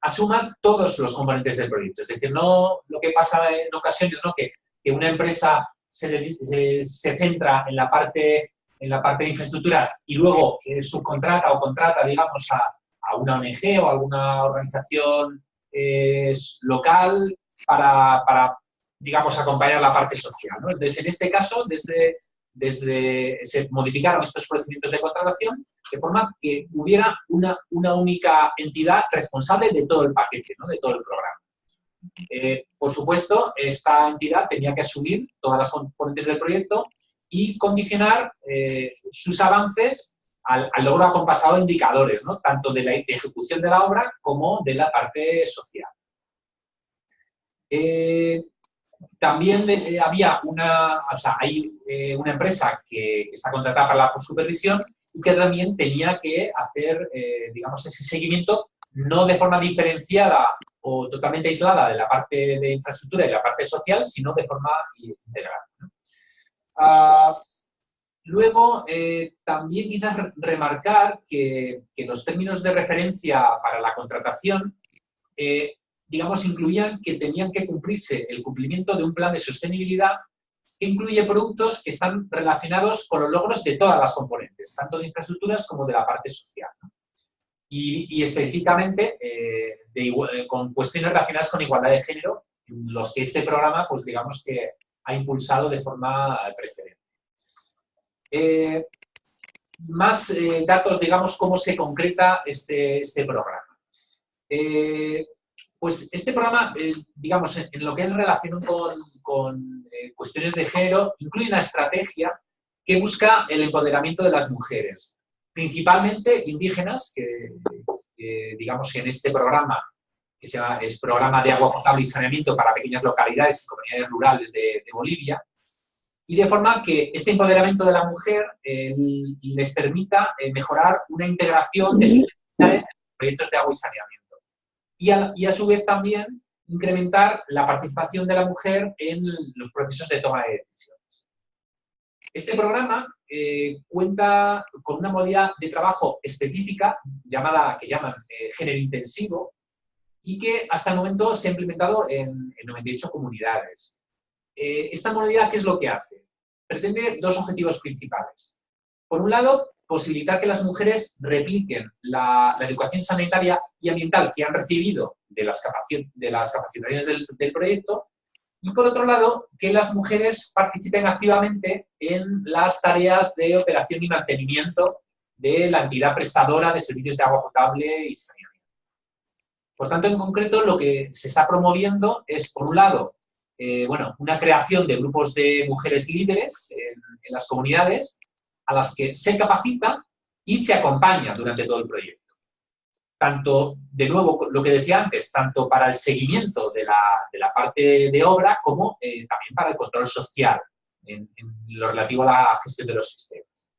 Speaker 4: asuma todos los componentes del proyecto. Es decir, no lo que pasa en ocasiones, ¿no? que, que una empresa se, se, centra en la, parte, en la parte de infraestructuras y luego eh, subcontrata o contrata, digamos, a, a, una ONG o alguna organización eh, local para, para, digamos, acompañar la parte social. Entonces, en este caso, desde desde, se modificaron estos procedimientos de contratación de forma que hubiera una, una única entidad responsable de todo el paquete, de todo el programa. Eh, por supuesto, esta entidad tenía que asumir todas las componentes del proyecto y condicionar eh, sus avances al, logro acompasado de indicadores, tanto de la ejecución de la obra como de la parte social. Eh, también eh, había una, o sea, hay eh, una empresa que, está contratada para la supervisión y que también tenía que hacer, eh, digamos, ese seguimiento no de forma diferenciada o totalmente aislada de la parte de infraestructura y la parte social, sino de forma integral. Ah, luego, también quizás remarcar que, que, los términos de referencia para la contratación digamos, incluían que tenían que cumplirse el cumplimiento de un plan de sostenibilidad que incluye productos que están relacionados con los logros de todas las componentes, tanto de infraestructuras como de la parte social. Y, específicamente eh, eh, con cuestiones relacionadas con igualdad de género, los que este programa, pues digamos que ha impulsado de forma preferente. Eh, más datos, digamos, cómo se concreta este, este programa. Pues este programa, eh, digamos, en, lo que es relación con, eh, cuestiones de género, incluye una estrategia que busca el empoderamiento de las mujeres, principalmente indígenas, que, digamos, en este programa, que se llama, es Programa de Agua Potable y Saneamiento para Pequeñas Localidades y Comunidades Rurales de, Bolivia, y de forma que este empoderamiento de la mujer les permita eh, mejorar una integración de sus en proyectos de agua y saneamiento y a, su vez también incrementar la participación de la mujer en los procesos de toma de decisiones. Este programa eh, cuenta con una modalidad de trabajo específica llamada, que llaman eh, género intensivo y que hasta el momento se ha implementado en, 98 comunidades. Eh, esta modalidad, ¿qué es lo que hace? pretende dos objetivos principales. Por un lado, posibilitar que las mujeres repliquen la, educación sanitaria y ambiental que han recibido de las, de capacitaciones del, proyecto y por otro lado, que las mujeres participen activamente en las tareas de operación y mantenimiento de la entidad prestadora de servicios de agua potable y saneamiento. Por tanto, en concreto, lo que se está promoviendo es, por un lado, eh, bueno, una creación de grupos de mujeres líderes en, las comunidades a las que se capacita y se acompaña durante todo el proyecto. Tanto, de nuevo, lo que decía antes, tanto para el seguimiento de la, parte de obra como eh, también para el control social en, lo relativo a la gestión de los sistemas.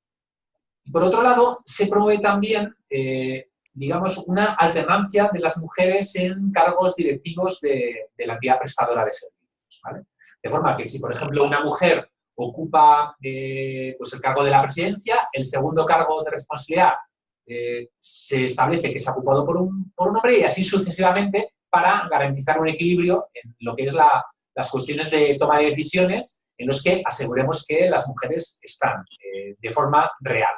Speaker 4: Y por otro lado, se promueve también eh, digamos, una alternancia de las mujeres en cargos directivos de, la entidad prestadora de servicios. De forma que si, por ejemplo, una mujer ocupa eh, pues el cargo de la presidencia, el segundo cargo de responsabilidad eh, se establece que ha ocupado por un, por un, hombre y así sucesivamente para garantizar un equilibrio en lo que es las cuestiones de toma de decisiones en los que aseguremos que las mujeres están eh, de forma real.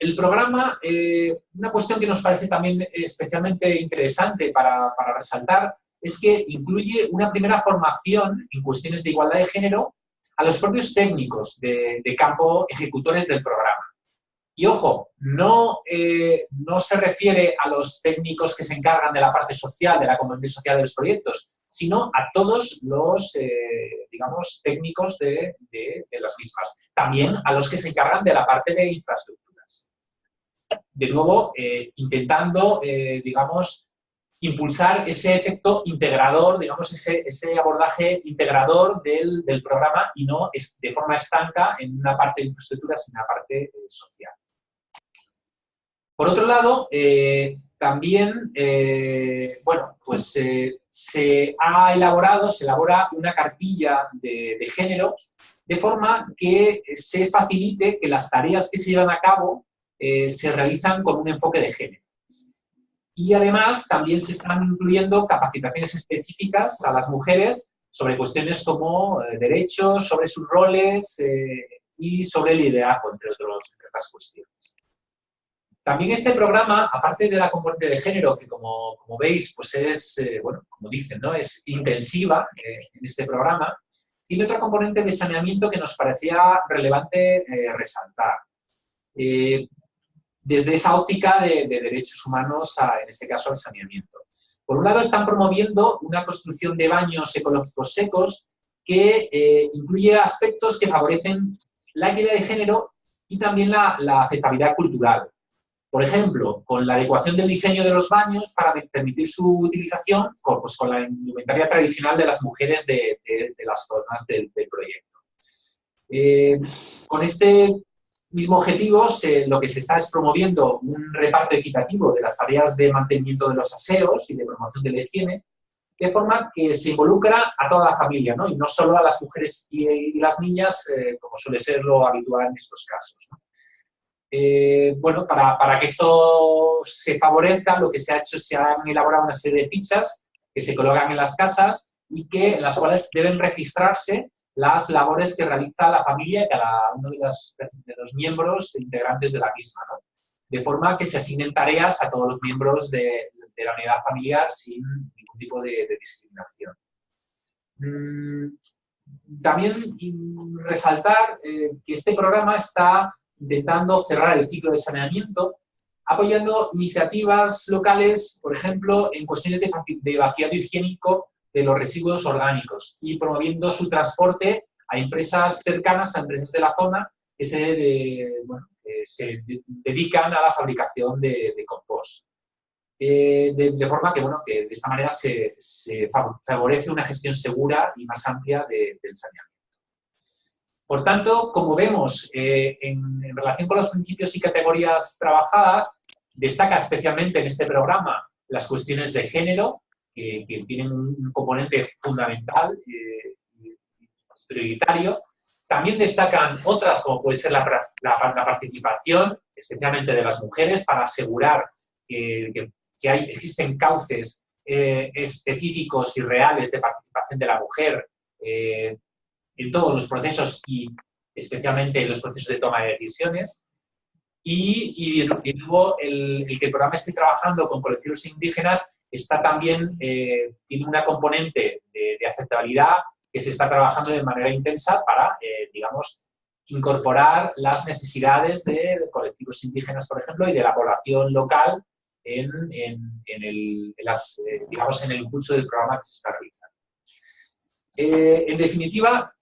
Speaker 4: El programa, eh, una cuestión que nos parece también especialmente interesante para, resaltar, es que incluye una primera formación en cuestiones de igualdad de género a los propios técnicos de, campo ejecutores del programa. Y ojo, no, eh, no se refiere a los técnicos que se encargan de la parte social, de la comunidad social de los proyectos, sino a todos los, eh, digamos, técnicos de, de, las mismas. También a los que se encargan de la parte de infraestructura de nuevo, eh, intentando, digamos, impulsar ese efecto integrador, digamos, ese, ese abordaje integrador del, programa y no de forma estanca en una parte de infraestructuras y en una parte social. Por otro lado, también, bueno, pues se ha elaborado, se elabora una cartilla de, de género de forma que se facilite que las tareas que se llevan a cabo eh, se realizan con un enfoque de género. Y además también se están incluyendo capacitaciones específicas a las mujeres sobre cuestiones como eh, derechos, sobre sus roles eh, y sobre liderazgo, entre, otros, otras cuestiones. También este programa, aparte de la componente de género, que como, veis, pues es, bueno, como dicen, ¿no? es intensiva en este programa, tiene otra componente de saneamiento que nos parecía relevante resaltar desde esa óptica de, derechos humanos, en este caso al saneamiento. Por un lado, están promoviendo una construcción de baños ecológicos secos que eh, incluye aspectos que favorecen la equidad de género y también la, aceptabilidad cultural. Por ejemplo, con la adecuación del diseño de los baños para permitir su utilización con, pues, la indumentaria tradicional de las mujeres de, las zonas del, proyecto. Eh, con este mismo objetivo, lo que se está es promoviendo un reparto equitativo de las tareas de mantenimiento de los aseos y de promoción de la higiene, de forma que se involucra a toda la familia, ¿no? y no solo a las mujeres y, las niñas, eh, como suele ser lo habitual en estos casos. Eh, bueno, para, para, que esto se favorezca, lo que se ha hecho es se han elaborado una serie de fichas que se colocan en las casas y que, en las cuales deben registrarse las labores que realiza la familia y cada uno de los, miembros integrantes de la misma, de forma que se asignen tareas a todos los miembros de, la unidad familiar sin ningún tipo de, discriminación. Mm, también resaltar eh, que este programa está intentando cerrar el ciclo de saneamiento apoyando iniciativas locales, por ejemplo, en cuestiones de, vaciado higiénico de los residuos orgánicos y promoviendo su transporte a empresas cercanas, a empresas de la zona que se, se dedican a la fabricación de, compost. Eh, de, forma que, bueno, que de esta manera se, favorece una gestión segura y más amplia del saneamiento. Por tanto, como vemos, eh, en, relación con los principios y categorías trabajadas, destaca especialmente en este programa las cuestiones de género, que, tienen un componente fundamental eh, prioritario. También destacan otras, como puede ser la, participación, especialmente de las mujeres, para asegurar que, existen cauces eh, específicos y reales de participación de la mujer, eh, en todos los procesos y especialmente en los procesos de toma de decisiones. Y, luego el, que el programa esté trabajando con colectivos indígenas está también, eh, tiene una componente de, aceptabilidad que se está trabajando de manera intensa para, eh, digamos, incorporar las necesidades de colectivos indígenas, por ejemplo, y de la población local en, el, eh, digamos, en el impulso del programa que se está realizando. en definitiva,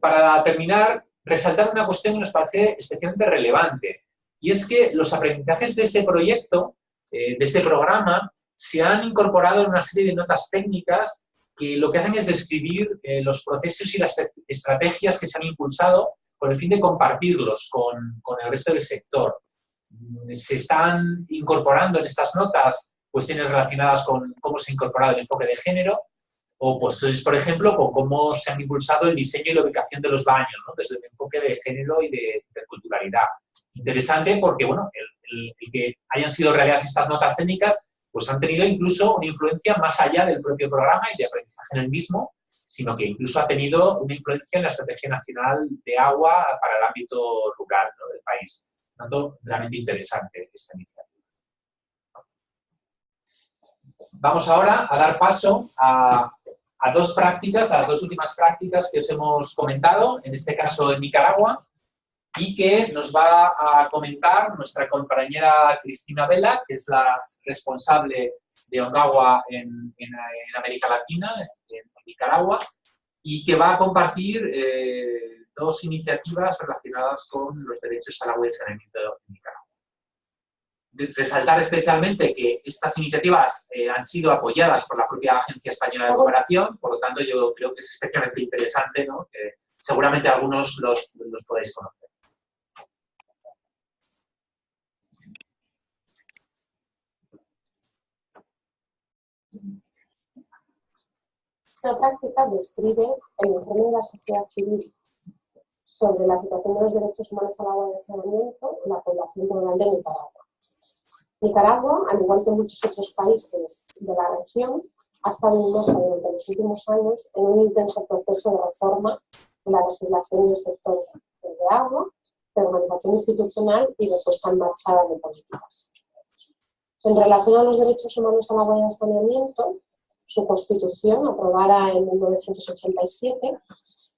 Speaker 4: para terminar, resaltar una cuestión que nos parece especialmente relevante, y es que los aprendizajes de este proyecto, de este programa, se han incorporado en una serie de notas técnicas que lo que hacen es describir eh, los procesos y las estrategias que se han impulsado con el fin de compartirlos con, con el resto del sector. Se están incorporando en estas notas cuestiones relacionadas con cómo se ha incorporado el enfoque de género, o pues, por ejemplo, con cómo se han impulsado el diseño y la ubicación de los baños, desde el enfoque de género y de interculturalidad. Interesante porque, bueno, el, el, que hayan sido realizadas estas notas técnicas pues han tenido incluso una influencia más allá del propio programa y de aprendizaje en el mismo, sino que incluso ha tenido una influencia en la Estrategia Nacional de Agua para el ámbito rural del país. Por tanto, realmente interesante esta iniciativa. Vamos ahora a dar paso a, a dos prácticas, a las dos últimas prácticas que os hemos comentado, en este caso en Nicaragua, y que nos va a comentar nuestra compañera Cristina Vela, que es la responsable de Ongawa en, América Latina, en Nicaragua, y que va a compartir eh, dos iniciativas relacionadas con los derechos al agua y saneamiento en Nicaragua. Resaltar especialmente que estas iniciativas eh, han sido apoyadas por la propia Agencia Española de Cooperación, por lo tanto yo creo que es especialmente interesante, ¿no? que seguramente algunos los, los podéis conocer.
Speaker 5: Esta práctica describe el informe de la sociedad civil sobre la situación de los derechos humanos al agua y al saneamiento en la población rural de Nicaragua. Nicaragua, al igual que muchos otros países de la región, ha estado inmersa durante los últimos años en un intenso proceso de reforma de la legislación del sector de agua, de organización institucional y de puesta en marcha de políticas. En relación a los derechos humanos al agua y al saneamiento, su constitución, aprobada en 1987,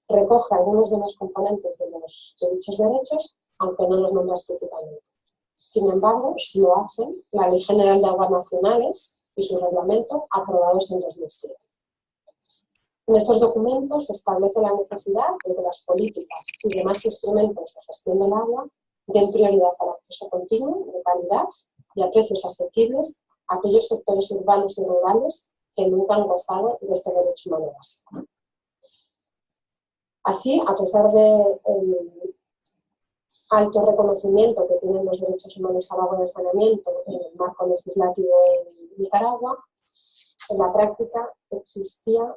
Speaker 5: recoge algunos de los componentes de, dichos derechos, aunque no los nombra explícitamente. Sin embargo, si lo hacen la Ley General de Aguas Nacionales y su reglamento, aprobados en 2007. En estos documentos se establece la necesidad de que las políticas y demás instrumentos de gestión del agua den prioridad al acceso continuo, de calidad y a precios asequibles a aquellos sectores urbanos y rurales que nunca han gozado de este derecho humano básico. Así, a pesar del alto reconocimiento que tienen los derechos humanos al agua y al saneamiento en el marco legislativo en Nicaragua, en la práctica existía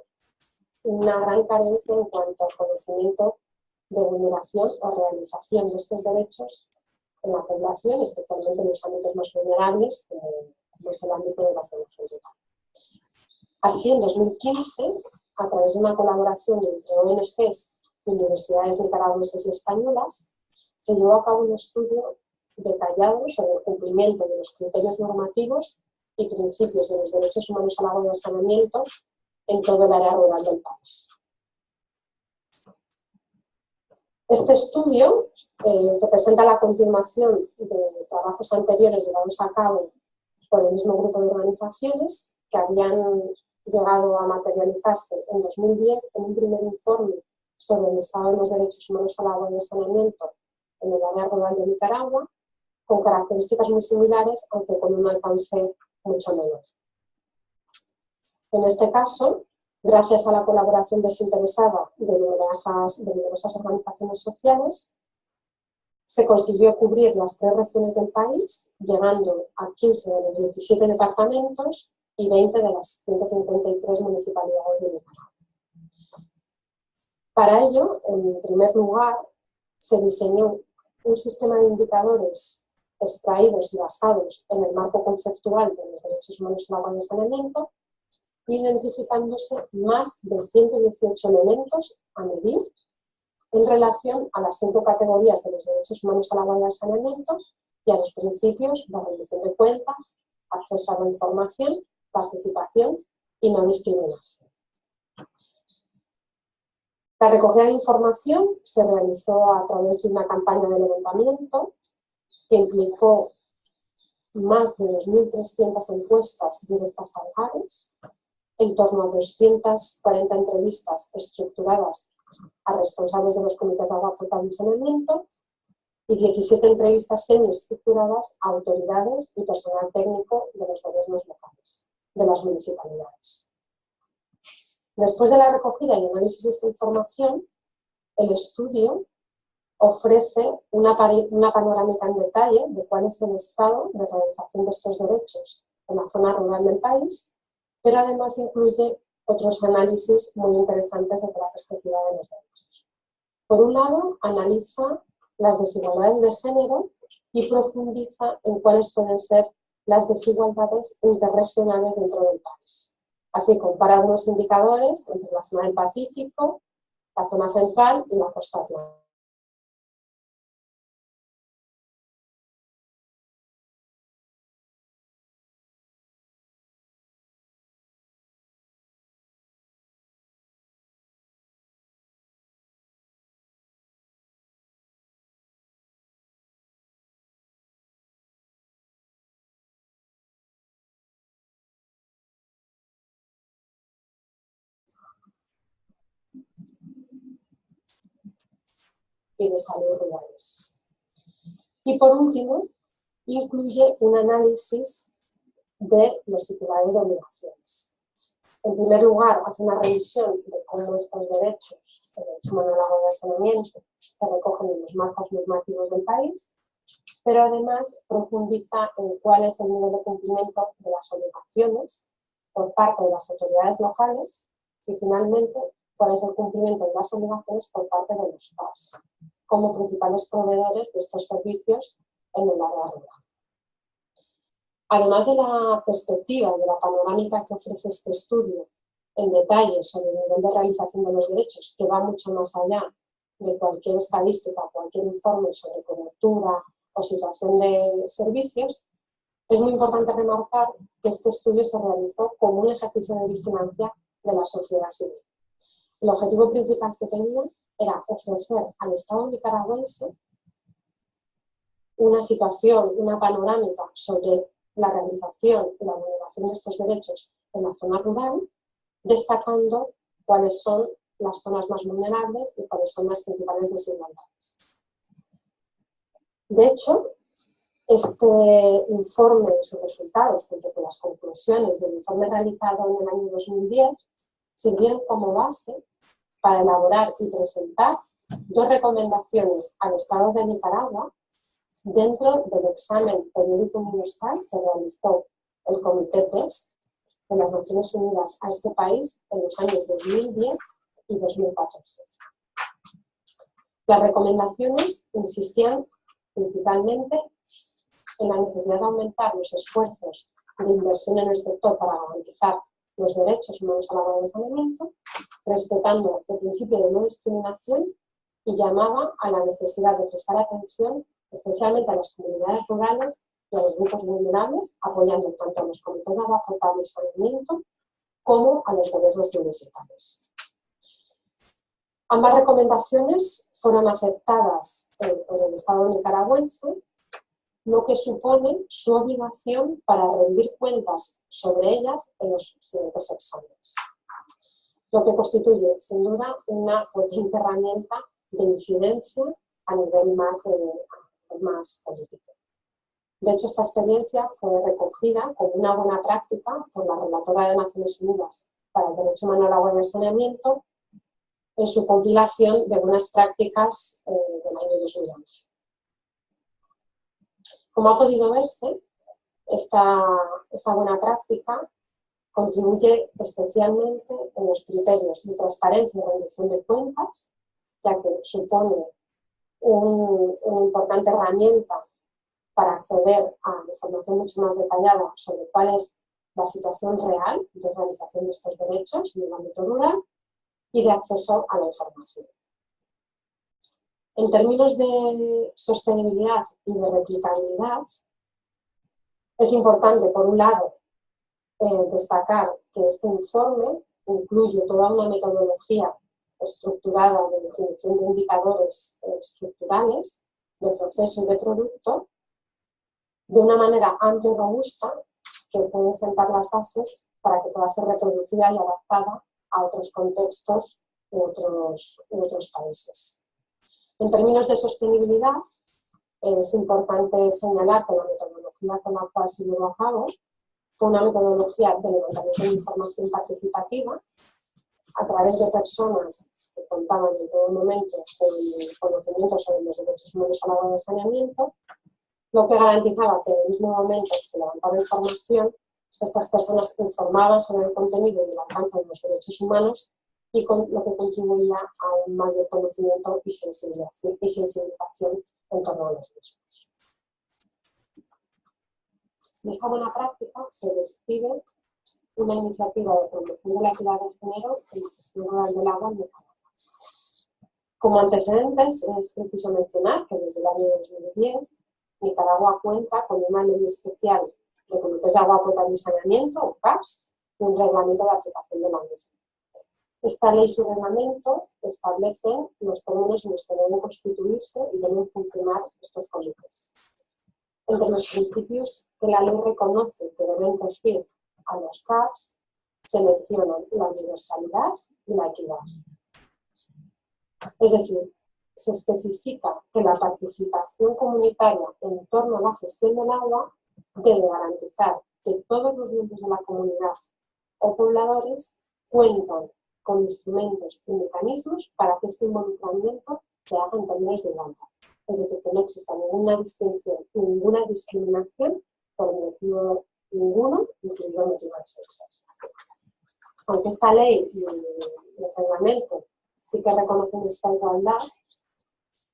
Speaker 5: una gran carencia en cuanto al conocimiento de vulneración o realización de estos derechos en la población, especialmente en los ámbitos más vulnerables, como, es el ámbito de la población Así, en 2015, a través de una colaboración entre ONGs y universidades nicaragüenses y españolas, se llevó a cabo un estudio detallado sobre el cumplimiento de los criterios normativos y principios de los derechos humanos al agua y al saneamiento en todo el área rural del país. Este estudio eh, representa la continuación de trabajos anteriores llevados a cabo por el mismo grupo de organizaciones que habían llegado a materializarse en 2010 en un primer informe sobre el estado de los derechos humanos al agua y al saneamiento en el área rural de Nicaragua, con características muy similares, aunque con un alcance mucho menor. En este caso, gracias a la colaboración desinteresada de numerosas, de numerosas organizaciones sociales, se consiguió cubrir las tres regiones del país, llegando a 15 de los 17 departamentos y 20 de las 153 municipalidades de Nicaragua. Para ello, en primer lugar, se diseñó un sistema de indicadores extraídos y basados en el marco conceptual de los derechos humanos en agua y saneamiento, identificándose más de 118 elementos a medir en relación a las cinco categorías de los derechos humanos al agua y al saneamiento y a los principios de rendición de cuentas, acceso a la información, participación y no discriminación. La recogida de información se realizó a través de una campaña de levantamiento que implicó más de 2.300 encuestas directas a hogares, en torno a 240 entrevistas estructuradas a responsables de los comités de agua potable y saneamiento y 17 entrevistas semi-estructuradas a autoridades y personal técnico de los gobiernos locales, de las municipalidades. Después de la recogida y análisis de esta información, el estudio ofrece una, panorámica en detalle de cuál es el estado de realización de estos derechos en la zona rural del país, pero además incluye otros análisis muy interesantes desde la perspectiva de los derechos. Por un lado, analiza las desigualdades de género y profundiza en cuáles pueden ser las desigualdades interregionales dentro del país. Así compara algunos indicadores entre la zona del Pacífico, la zona central y la costa atlántica. Y de salud rurales. Y por último, incluye un análisis de los titulares de obligaciones. En primer lugar, hace una revisión de cómo estos derechos, el derecho humano al saneamiento, se recogen en los marcos normativos del país, pero además profundiza en cuál es el nivel de cumplimiento de las obligaciones por parte de las autoridades locales y finalmente cuál es el cumplimiento de las obligaciones por parte de los PAS, como principales proveedores de estos servicios en el área rural. Además de la perspectiva de la panorámica que ofrece este estudio en detalle sobre el nivel de realización de los derechos, que va mucho más allá de cualquier estadística, cualquier informe sobre cobertura o situación de servicios, es muy importante remarcar que este estudio se realizó como un ejercicio de vigilancia de la sociedad civil. El objetivo principal que tenía era ofrecer al Estado nicaragüense una situación, una panorámica sobre la realización y la vulneración de estos derechos en la zona rural, destacando cuáles son las zonas más vulnerables y cuáles son las principales desigualdades. De hecho, este informe y sus resultados, junto con las conclusiones del informe realizado en el año 2010, sirvieron como base para elaborar y presentar dos recomendaciones al Estado de Nicaragua dentro del examen periódico universal que realizó el Comité TEST de las Naciones Unidas a este país en los años 2010 y 2014. Las recomendaciones insistían principalmente en la necesidad de aumentar los esfuerzos de inversión en el sector para garantizar los derechos humanos al agua de saneamiento, respetando el principio de no discriminación y llamaba a la necesidad de prestar atención especialmente a las comunidades rurales y a los grupos vulnerables, apoyando tanto a los comités de agua potable y saneamiento como a los gobiernos municipales. Ambas recomendaciones fueron aceptadas por el Estado nicaragüense lo que supone su obligación para rendir cuentas sobre ellas en los siguientes exámenes. Lo que constituye, sin duda, una potente herramienta de incidencia a nivel más, eh, más político. De hecho, esta experiencia fue recogida como una buena práctica por la Relatora de Naciones Unidas para el Derecho Humano al Agua y el Saneamiento en su compilación de buenas prácticas eh, del año 2011. Como ha podido verse, esta, esta buena práctica contribuye especialmente en los criterios de transparencia y rendición de cuentas, ya que supone una importante herramienta para acceder a información mucho más detallada sobre cuál es la situación real de realización de estos derechos en el ámbito rural y de acceso a la información. En términos de sostenibilidad y de replicabilidad, es importante, por un lado, eh, destacar que este informe incluye toda una metodología estructurada de definición de indicadores eh, estructurales de proceso y de producto de una manera amplia y robusta que pueden sentar las bases para que pueda ser reproducida y adaptada a otros contextos u otros, otros países. En términos de sostenibilidad, es importante señalar que la metodología con la cual se llevó a cabo fue una metodología de levantamiento de información participativa a través de personas que contaban en todo momento con conocimientos sobre los derechos humanos al agua de saneamiento, lo que garantizaba que en el mismo momento que se levantaba información, estas personas informaban sobre el contenido y el alcance de los derechos humanos y con lo que contribuía a un mayor conocimiento y sensibilización, y sensibilización en torno a los mismos. En esta buena práctica se describe una iniciativa de promoción de la equidad de género en la gestión rural del agua en Nicaragua. Como antecedentes es preciso mencionar que desde el año 2010 Nicaragua cuenta con una ley especial de comités de agua potable y saneamiento, o CAPS, y un reglamento de aplicación de la misma. Esta ley y su reglamento establecen los términos en los que deben constituirse y deben funcionar estos comités. Entre los principios que la ley reconoce que deben regir a los CAPs se mencionan la universalidad y la equidad. Es decir, se especifica que la participación comunitaria en torno a la gestión del agua debe garantizar que todos los miembros de la comunidad o pobladores cuentan con instrumentos y mecanismos para que este involucramiento se haga en términos de igualdad. Es decir, que no exista ninguna distinción, ninguna discriminación por motivo ninguno, incluido el motivo de sexo. Aunque esta ley y el reglamento sí que reconocen esta igualdad,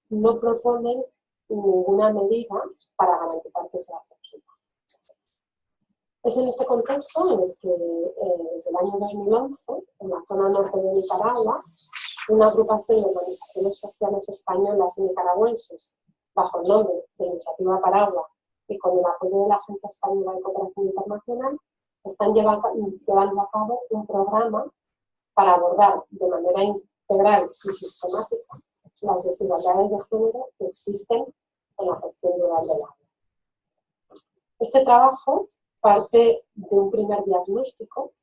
Speaker 5: no proponen ninguna medida para garantizar que sea efectiva. Es en este contexto en el que eh, desde el año 2011, en la zona norte de Nicaragua, una agrupación de organizaciones sociales españolas y nicaragüenses, bajo el nombre de Iniciativa Paragua y con el apoyo de la Agencia Española de Cooperación Internacional, están llevando, a cabo un programa para abordar de manera integral y sistemática las desigualdades de género que existen en la gestión rural del agua. Este trabajo parte de un primer diagnóstico,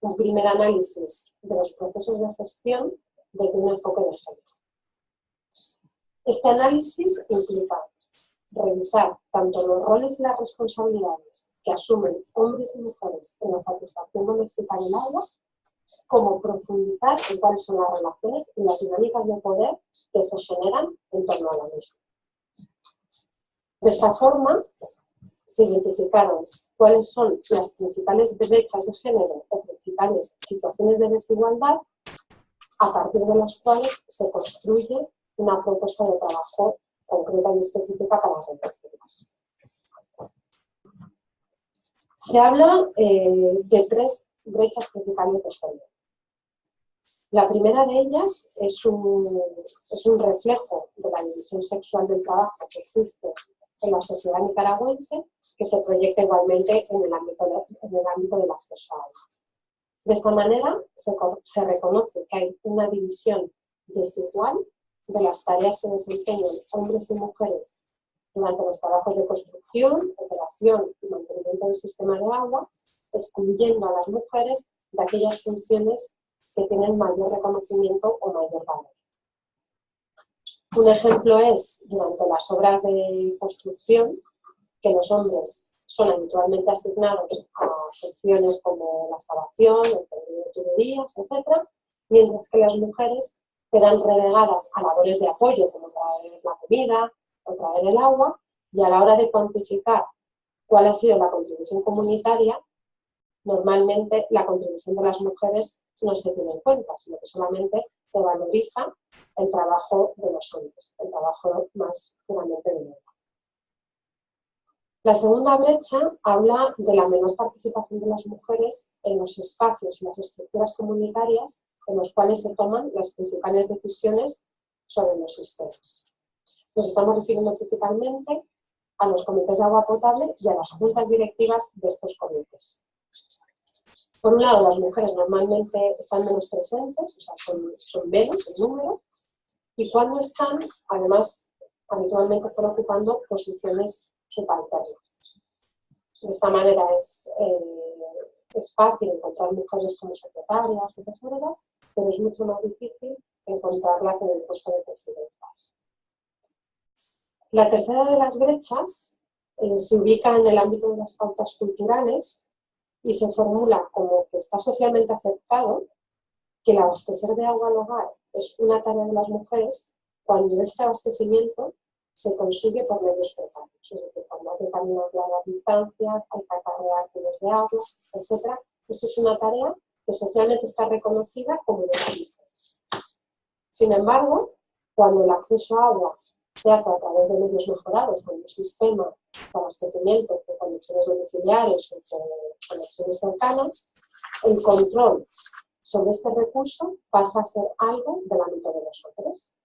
Speaker 5: un primer análisis de los procesos de gestión desde un enfoque de género. Este análisis implica revisar tanto los roles y las responsabilidades que asumen hombres y mujeres en la satisfacción doméstica del agua, como profundizar en cuáles son las relaciones y las dinámicas de poder que se generan en torno a la misma. De esta forma, se identificaron cuáles son las principales brechas de género o principales situaciones de desigualdad a partir de las cuales se construye una propuesta de trabajo concreta y específica para reducirlas. Se habla eh, de tres brechas principales de género. La primera de ellas es un, es un reflejo de la división sexual del trabajo que existe en la sociedad nicaragüense que se proyecta igualmente en el ámbito, en el ámbito del acceso a. De esta manera se, reconoce que hay una división desigual de las tareas que desempeñan hombres y mujeres durante los trabajos de construcción, operación y mantenimiento del sistema de agua, excluyendo a las mujeres de aquellas funciones que tienen mayor reconocimiento o mayor valor. Un ejemplo es, durante las obras de construcción, que los hombres son habitualmente asignados a funciones como la excavación, el tendido de tuberías, etc., mientras que las mujeres quedan relegadas a labores de apoyo, como traer la comida o traer el agua, y a la hora de cuantificar cuál ha sido la contribución comunitaria, normalmente la contribución de las mujeres no se tiene en cuenta, sino que solamente se valoriza el trabajo de los hombres, el trabajo más puramente de mujer. La segunda brecha habla de la menor participación de las mujeres en los espacios y las estructuras comunitarias en los cuales se toman las principales decisiones sobre los sistemas. Nos estamos refiriendo principalmente a los comités de agua potable y a las juntas directivas de estos comités. Por un lado, las mujeres normalmente están menos presentes, o sea, son, menos en número, y cuando están, además, habitualmente están ocupando posiciones subalternas. De esta manera es, eh, es fácil encontrar mujeres como secretarias o tesoreras, pero es mucho más difícil encontrarlas en el puesto de presidentas. La tercera de las brechas eh, se ubica en el ámbito de las pautas culturales y se formula como que está socialmente aceptado que el abastecer de agua al hogar es una tarea de las mujeres cuando este abastecimiento se consigue por medios precarios, es decir, cuando hay que caminar largas distancias, hay que acarrear kilos de agua, etc. Esto es una tarea que socialmente está reconocida como de las mujeres. Sin embargo, cuando el acceso a agua se hace a través de medios mejorados, con un sistema de abastecimiento de conexiones domiciliares o conexiones cercanas, el control sobre este recurso pasa a ser algo del ámbito de los hombres.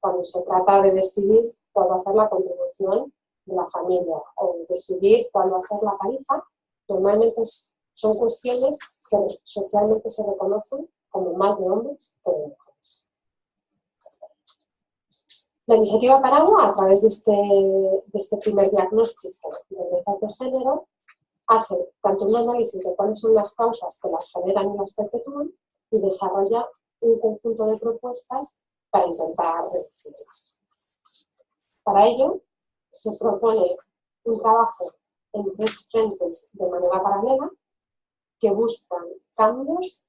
Speaker 5: Cuando se trata de decidir cuál va a ser la contribución de la familia o decidir cuál va a ser la tarifa, normalmente son cuestiones que socialmente se reconocen como más de hombres que de mujeres. La iniciativa Paragua, a través de este, de este primer diagnóstico de brechas de género, hace tanto un análisis de cuáles son las causas que las generan y las perpetúan y desarrolla un conjunto de propuestas para intentar reducirlas. Para ello, se propone un trabajo en tres frentes de manera paralela que buscan cambios,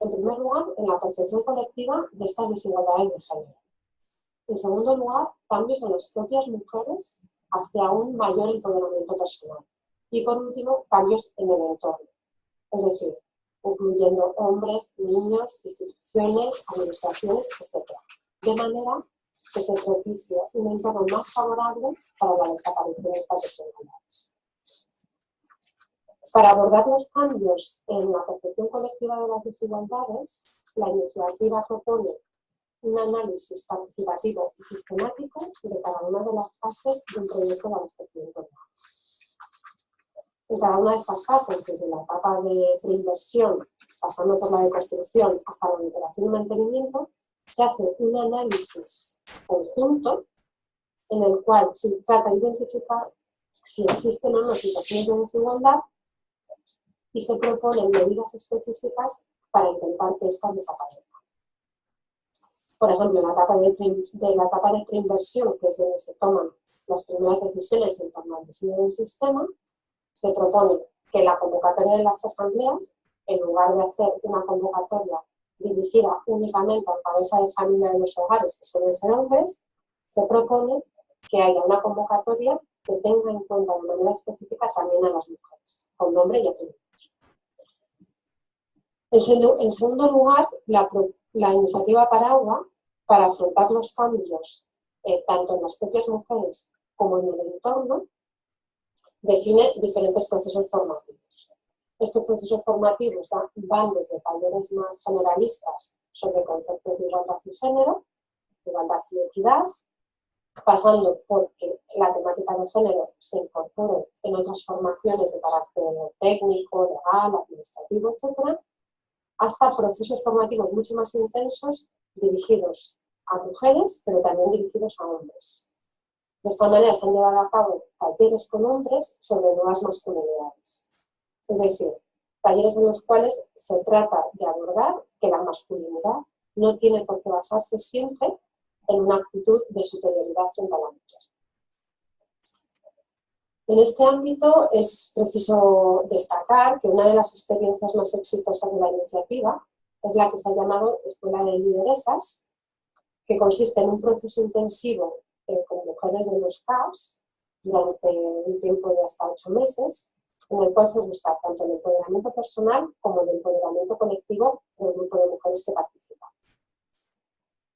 Speaker 5: en primer lugar, en la percepción colectiva de estas desigualdades de género. En segundo lugar, cambios en las propias mujeres hacia un mayor empoderamiento personal. Y por último, cambios en el entorno, es decir, incluyendo hombres, niños, instituciones, administraciones, etc. De manera que se propicie un entorno más favorable para la desaparición de estas desigualdades. Para abordar los cambios en la percepción colectiva de las desigualdades, la iniciativa propone un análisis participativo y sistemático de cada una de las fases de un proyecto de abastecimiento agua. En cada una de estas fases, desde la etapa de preinversión, pasando por la de construcción hasta la operación y mantenimiento, se hace un análisis conjunto en el cual se trata de identificar si existen o no situaciones de desigualdad y se proponen medidas específicas para intentar que estas desaparezcan. Por ejemplo, en la etapa de, de la etapa de preinversión, que es donde se toman las primeras decisiones en torno al diseño del sistema, se propone que la convocatoria de las asambleas, en lugar de hacer una convocatoria dirigida únicamente a cabeza de familia de los hogares, que suelen ser hombres, se propone que haya una convocatoria que tenga en cuenta de manera específica también a las mujeres, con nombre y apellidos. En segundo lugar, la, la iniciativa Paragua, para afrontar los cambios eh, tanto en las propias mujeres como en el entorno, define diferentes procesos formativos. Estos procesos formativos van desde talleres más generalistas sobre conceptos de igualdad y género, igualdad y equidad, pasando por que la temática de género se incorpore en otras formaciones de carácter técnico, legal, administrativo, etc., hasta procesos formativos mucho más intensos dirigidos a mujeres, pero también dirigidos a hombres. De esta manera se han llevado a cabo talleres con hombres sobre nuevas masculinidades. Es decir, talleres en los cuales se trata de abordar que la masculinidad no tiene por qué basarse siempre en una actitud de superioridad frente a la mujer. En este ámbito es preciso destacar que una de las experiencias más exitosas de la iniciativa es la que se ha llamado Escuela de Lideresas, que consiste en un proceso intensivo eh, con mujeres de los CAOS durante un tiempo de hasta ocho meses, en el cual se busca tanto el empoderamiento personal como el empoderamiento colectivo del grupo de mujeres que participan.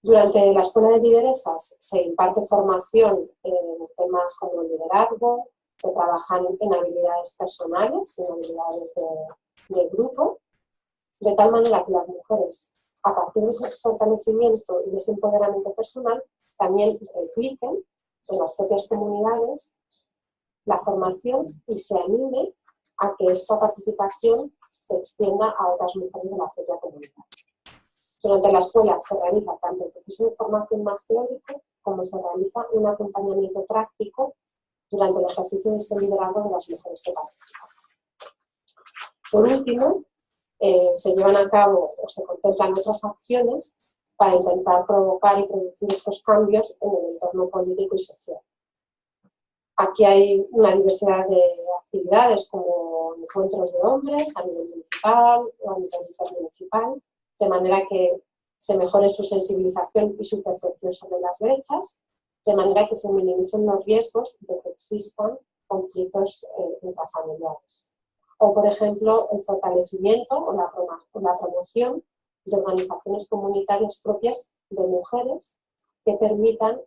Speaker 5: Durante la Escuela de Lideresas se imparte formación en temas como liderazgo, se trabajan en habilidades personales, en habilidades de, grupo, de tal manera que las mujeres, a partir de ese fortalecimiento y de ese empoderamiento personal, también repliquen en las propias comunidades la formación y se anime a que esta participación se extienda a otras mujeres de la propia comunidad. Durante la escuela se realiza tanto el proceso de formación más teórico como se realiza un acompañamiento práctico durante el ejercicio de este liderazgo de las mujeres que participan. Por último, eh, se llevan a cabo o se contemplan otras acciones para intentar provocar y producir estos cambios en el entorno político y social. Aquí hay una diversidad de actividades como encuentros de hombres a nivel municipal o a nivel intermunicipal, de manera que se mejore su sensibilización y su percepción sobre las brechas, de manera que se minimicen los riesgos de que existan conflictos eh, intrafamiliares. O, por ejemplo, el fortalecimiento o la, promoción de organizaciones comunitarias propias de mujeres que permitan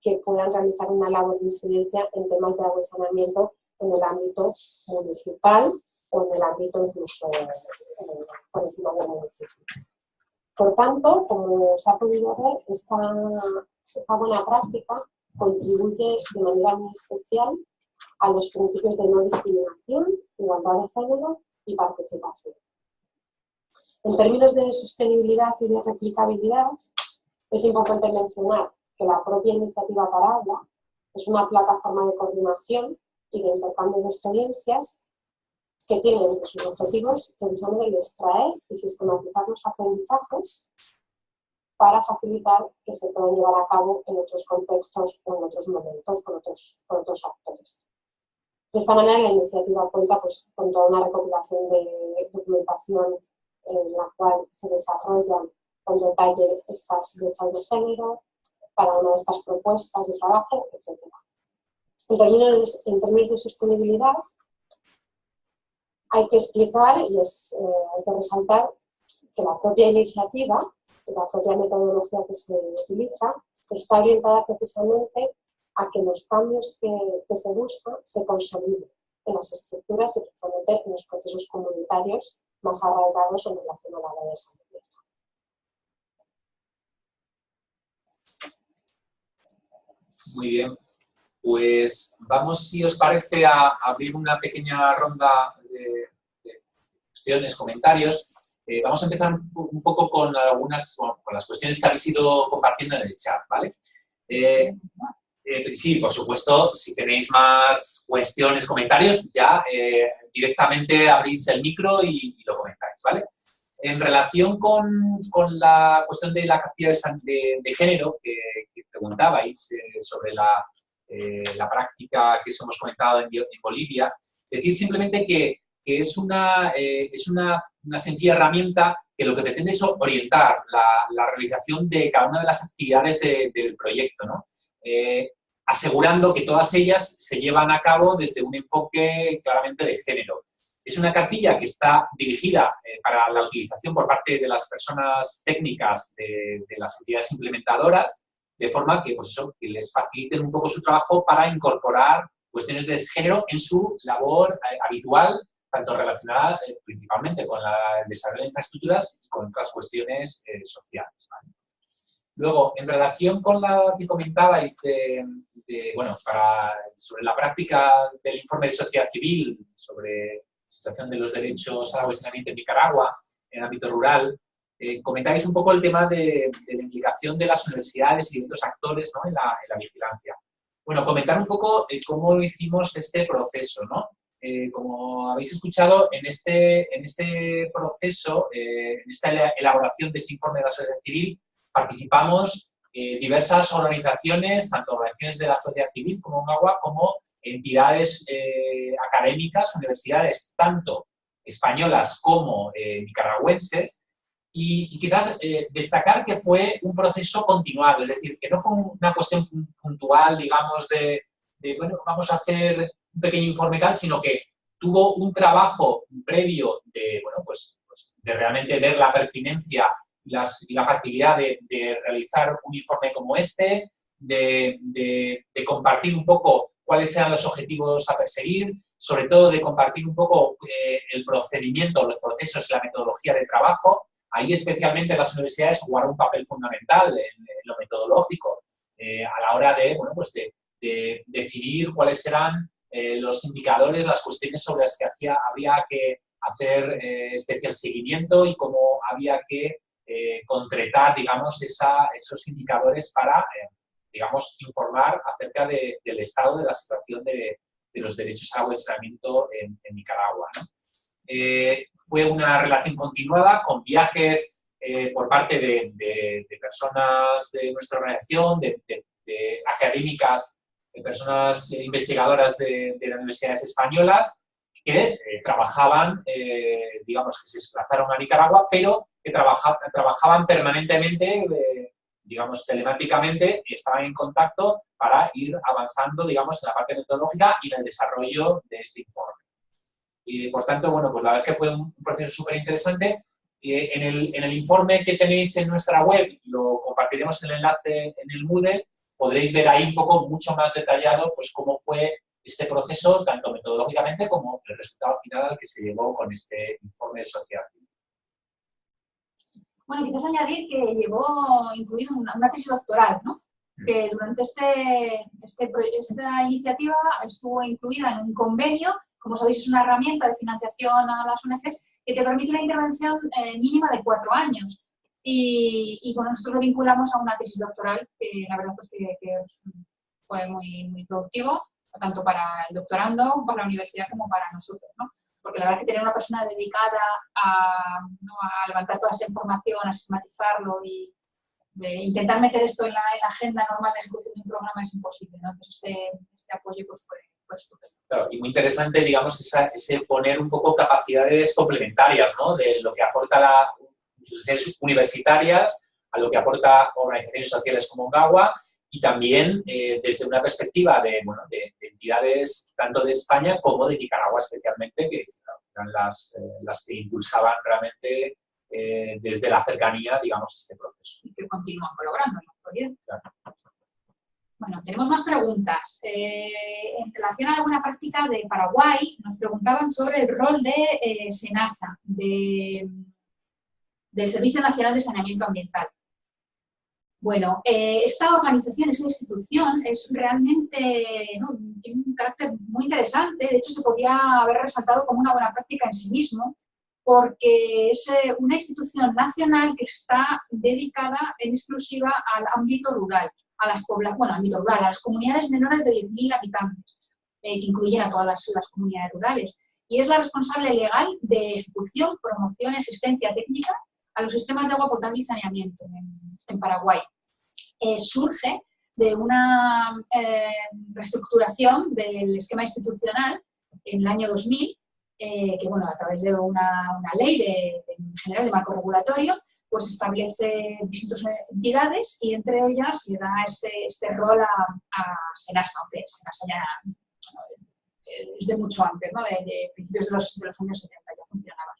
Speaker 5: que puedan realizar una labor de incidencia en temas de agua y saneamiento en el ámbito municipal o en el ámbito incluso eh, por encima del municipio. Por tanto, como se ha podido ver, esta, esta buena práctica contribuye de manera muy especial a los principios de no discriminación, igualdad de género y participación. En términos de sostenibilidad y de replicabilidad, es importante mencionar que la propia iniciativa Paraguas es una plataforma de coordinación y de intercambio de experiencias que tiene entre sus objetivos precisamente el extraer y sistematizar los aprendizajes para facilitar que se puedan llevar a cabo en otros contextos o en otros momentos con otros, otros actores. De esta manera la iniciativa cuenta pues, con toda una recopilación de documentación en la cual se desarrollan con detalle estas brechas de género, cada una de estas propuestas de trabajo, etc. En términos, en términos de sostenibilidad, hay que explicar y es, eh, hay que resaltar que la propia iniciativa, la propia metodología que se utiliza, está orientada precisamente a que los cambios que, se buscan se consoliden en las estructuras y precisamente en los procesos comunitarios más arraigados en relación a la salud.
Speaker 4: Muy bien. Pues vamos, si os parece, a abrir una pequeña ronda de, cuestiones, comentarios. Eh, vamos a empezar un, poco con algunas, con las cuestiones que habéis ido compartiendo en el chat, ¿vale? Eh, eh, sí, por supuesto, si tenéis más cuestiones, comentarios, ya directamente abrís el micro y, lo comentáis, ¿vale? En relación con, con, la cuestión de la cantidad de, de, género que, que preguntabais sobre la, eh, la práctica que os hemos comentado en, Bolivia. Decir simplemente que, es, una, eh, es una, sencilla herramienta que lo que pretende es orientar la, realización de cada una de las actividades del proyecto, eh, asegurando que todas ellas se llevan a cabo desde un enfoque claramente de género. Es una cartilla que está dirigida para la utilización por parte de las personas técnicas de, de las entidades implementadoras de forma que, pues eso, que les faciliten un poco su trabajo para incorporar cuestiones de género en su labor eh, habitual, tanto relacionada eh, principalmente con el desarrollo de infraestructuras y con otras cuestiones eh, sociales. Luego, en relación con la que comentabais de, bueno, sobre la práctica del informe de sociedad civil sobre la situación de los derechos al agua en Nicaragua en el ámbito rural, eh, comentáis un poco el tema de, la implicación de las universidades y de otros actores en, la, vigilancia. Bueno, comentar un poco eh, cómo hicimos este proceso, ¿no? Eh, como habéis escuchado, en este, en este proceso, en esta elaboración de este informe de la sociedad civil, participamos diversas organizaciones, tanto organizaciones de la sociedad civil como UNAGUA, como entidades académicas, universidades tanto españolas como nicaragüenses, y, quizás eh, destacar que fue un proceso continuado, es decir, que no fue una cuestión puntual, digamos, de, bueno, vamos a hacer un pequeño informe tal, sino que tuvo un trabajo previo de, bueno, pues, pues de realmente ver la pertinencia y, las, y la factibilidad de, realizar un informe como este, de, de, compartir un poco cuáles eran los objetivos a perseguir, sobre todo de compartir un poco eh, el procedimiento, los procesos y la metodología de trabajo, Ahí especialmente las universidades jugaron un papel fundamental en, lo metodológico, eh, a la hora de, bueno, pues de, definir cuáles eran los indicadores, las cuestiones sobre las que hacía, había que hacer especial seguimiento y cómo había que concretar, digamos, esos indicadores para, digamos, informar acerca del estado de la situación de, los derechos a agua saneamiento en, Nicaragua. Fue una relación continuada con viajes eh, por parte de, personas de nuestra organización, de, académicas, de personas investigadoras de, las universidades españolas que eh, trabajaban, eh, digamos que se desplazaron a Nicaragua, pero que trabajaban permanentemente, digamos telemáticamente, y estaban en contacto para ir avanzando, digamos, en la parte metodológica y en el desarrollo de este informe. Y por tanto, bueno, pues la verdad es que fue un proceso súper interesante en, el, en el informe que tenéis en nuestra web, lo compartiremos el enlace en el Moodle, podréis ver ahí un poco mucho más detallado pues cómo fue este proceso, tanto metodológicamente como el resultado final al que se llegó con este informe de sociedad civil.
Speaker 1: Bueno, quizás añadir que llevó incluido una, tesis doctoral, ¿no? Mm. que durante este, este, esta iniciativa estuvo incluida en un convenio como sabéis, es una herramienta de financiación a las ONGs que te permite una intervención eh, mínima de cuatro años. Y, y, bueno, nosotros lo vinculamos a una tesis doctoral que la verdad pues, que, fue muy, muy productivo, tanto para el doctorando, para la universidad como para nosotros. ¿no? Porque la verdad es que tener una persona dedicada a, a levantar toda esta información, a sistematizarlo y intentar meter esto en la, en la, agenda normal de ejecución de un programa es imposible. ¿no? Entonces este, este apoyo pues, fue,
Speaker 4: y muy interesante, digamos, ese poner un poco capacidades complementarias, ¿no? De lo que aporta las instituciones universitarias a lo que aporta organizaciones sociales como GAWA y también eh, desde una perspectiva de, bueno, de, entidades tanto de España como de Nicaragua especialmente, que eran las, eh, las que impulsaban realmente eh, desde la cercanía, digamos, este proceso.
Speaker 1: Y que continúan colaborando en bueno, tenemos más preguntas. Eh, en relación a alguna práctica de Paraguay, nos preguntaban sobre el rol de eh, SENASA, del Servicio Nacional de Saneamiento Ambiental. Bueno, eh, esta organización, esta institución, es realmente, tiene un carácter muy interesante, de hecho se podría haber resaltado como una buena práctica en sí mismo, porque es una institución nacional que está dedicada en exclusiva al ámbito rural a las bueno, ámbito rural, a las comunidades menores de 10.000 habitantes, eh, que incluyen a todas las, comunidades rurales. Y es la responsable legal de ejecución, promoción y asistencia técnica a los sistemas de agua potable y saneamiento en, Paraguay. Eh, surge de una eh, reestructuración del esquema institucional en el año 2000, que bueno, a través de una, ley de, general de marco regulatorio, pues establece distintas entidades y entre ellas le da este, este rol a, a Senasa, aunque Senasa ya es de mucho antes, ¿no? de, principios de los, años 70 ya funcionaba.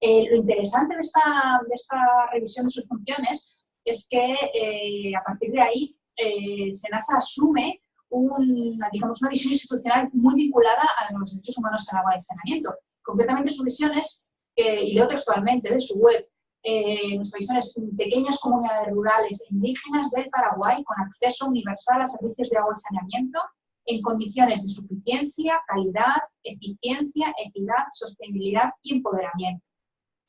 Speaker 1: Eh, lo interesante de esta, de esta revisión de sus funciones es que eh, a partir de ahí eh, Senasa asume una, digamos, una visión institucional muy vinculada a los derechos humanos en agua de saneamiento. Concretamente su visión es, y leo textualmente de su web, eh, nuestra visión es pequeñas comunidades rurales e indígenas del Paraguay con acceso universal a servicios de agua y saneamiento en condiciones de suficiencia, calidad, eficiencia, equidad, sostenibilidad y empoderamiento.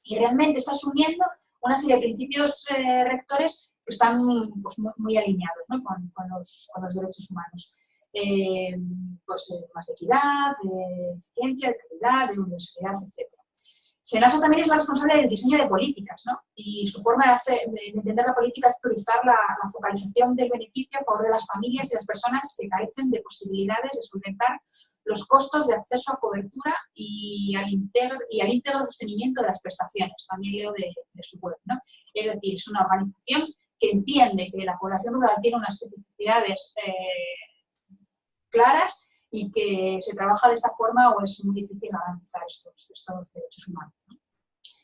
Speaker 1: Y realmente está asumiendo una serie de principios eh, rectores que están pues, muy, alineados con, los, derechos humanos. Eh, pues, más de equidad, de eficiencia, de calidad, de universalidad, etc. Senasa también es la responsable del diseño de políticas, ¿no? Y su forma de, entender la política es priorizar la, focalización del beneficio a favor de las familias y las personas que carecen de posibilidades de solventar los costos de acceso a cobertura y al, íntegro y al íntegro sostenimiento de las prestaciones, también leo de, su web, ¿no? Es decir, es una organización que entiende que la población rural tiene unas especificidades eh, claras y que se trabaja de esta forma o es muy difícil garantizar estos, estos derechos humanos.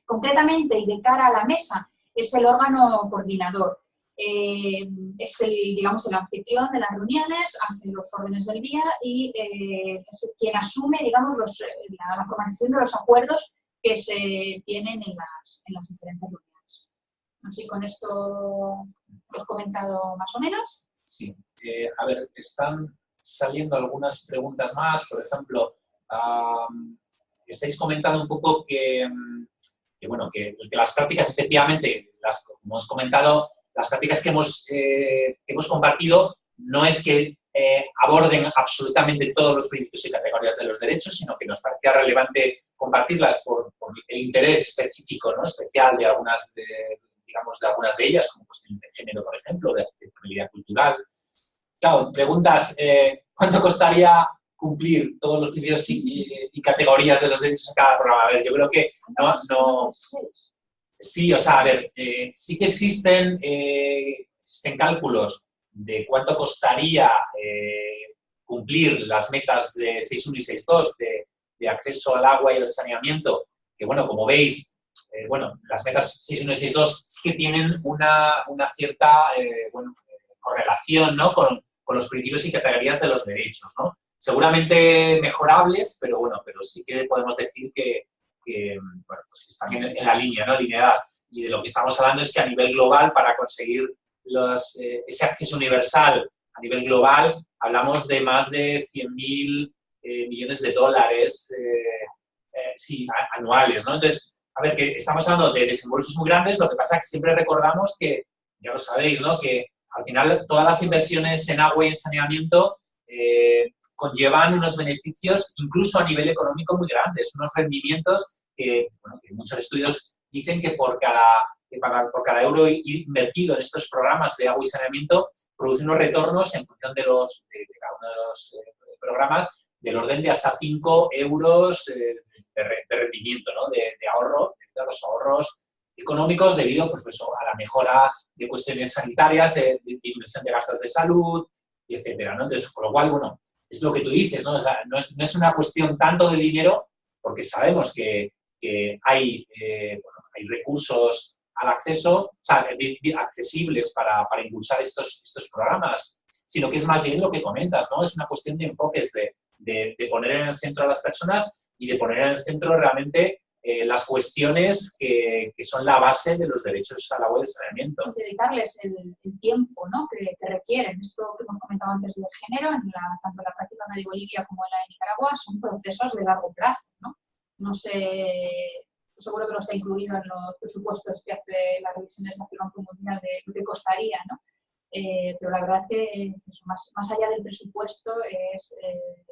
Speaker 1: Concretamente, y de cara a la mesa, es el órgano coordinador. Eh, es el, digamos, el anfitrión de las reuniones, hace los órdenes del día y eh, es quien asume digamos, los, la, la, formalización de los acuerdos que se tienen en las, en las diferentes reuniones. Así con esto hemos comentado más o menos.
Speaker 4: Sí. Eh, a ver, están saliendo algunas preguntas más. Por ejemplo, estáis comentando un poco que, bueno, que, las prácticas efectivamente, las, como hemos comentado, las prácticas que hemos, eh, que hemos compartido no es que eh, aborden absolutamente todos los principios y categorías de los derechos, sino que nos parecía relevante compartirlas por, el interés específico, ¿no? especial de algunas de, digamos, de algunas de ellas, como cuestiones de género, por ejemplo, de accesibilidad cultural. Claro, preguntas, eh, ¿cuánto costaría cumplir todos los principios y, categorías de los derechos en cada programa? A ver, yo creo que no... no sí, o sea, a ver, eh, sí que existen, existen cálculos de cuánto costaría eh, cumplir las metas de 6.1 y 6.2 de, de, acceso al agua y al saneamiento, que bueno, como veis, eh, bueno, las metas 6.1 y 6.2 sí que tienen una, una cierta eh, correlación ¿no? con, con, los principios y categorías de los derechos, ¿no? Seguramente mejorables, pero bueno, pero sí que podemos decir que, que bueno, pues están en, en la línea, ¿no? Alineadas. Y de lo que estamos hablando es que a nivel global, para conseguir eh, ese acceso universal a nivel global, hablamos de más de 100.000 eh, millones de dólares eh, sí, anuales. ¿no? Entonces, a ver, que estamos hablando de desembolsos muy grandes, lo que pasa es que siempre recordamos que, ya lo sabéis, ¿no? que al final todas las inversiones en agua y en saneamiento conllevan unos beneficios incluso a nivel económico muy grandes, unos rendimientos que, bueno, que muchos estudios dicen que por cada por cada euro invertido en estos programas de agua y saneamiento produce unos retornos en función de, los, de, cada uno de los eh, programas del orden de hasta 5 euros eh, de, rendimiento, ¿no? de, ahorro, de los ahorros económicos debido pues, a la mejora de cuestiones sanitarias, de, disminución de gastos de salud, etcétera. ¿no? Entonces, con lo cual, bueno, es lo que tú dices, ¿no? no, es, no es una cuestión tanto de dinero, porque sabemos que, que hay, eh, hay recursos al acceso, o sea, accesibles para, para impulsar estos, estos programas, sino que es más bien lo que comentas, ¿no? Es una cuestión de enfoques, de, de, poner en el centro a las personas y de poner en el centro realmente eh, las cuestiones que, que, son la base de los derechos al agua y saneamiento.
Speaker 1: Y dedicarles el, el tiempo ¿no? que, que, requieren. Esto que hemos comentado antes del género, en la, tanto en la práctica de Bolivia como en la de Nicaragua, son procesos de largo plazo. ¿no? No sé seguro que no está incluido en los presupuestos que hace la revisión de esa Banco Mundial de lo que costaría, ¿no? Eh, pero la verdad es que más, más, allá del presupuesto es eh,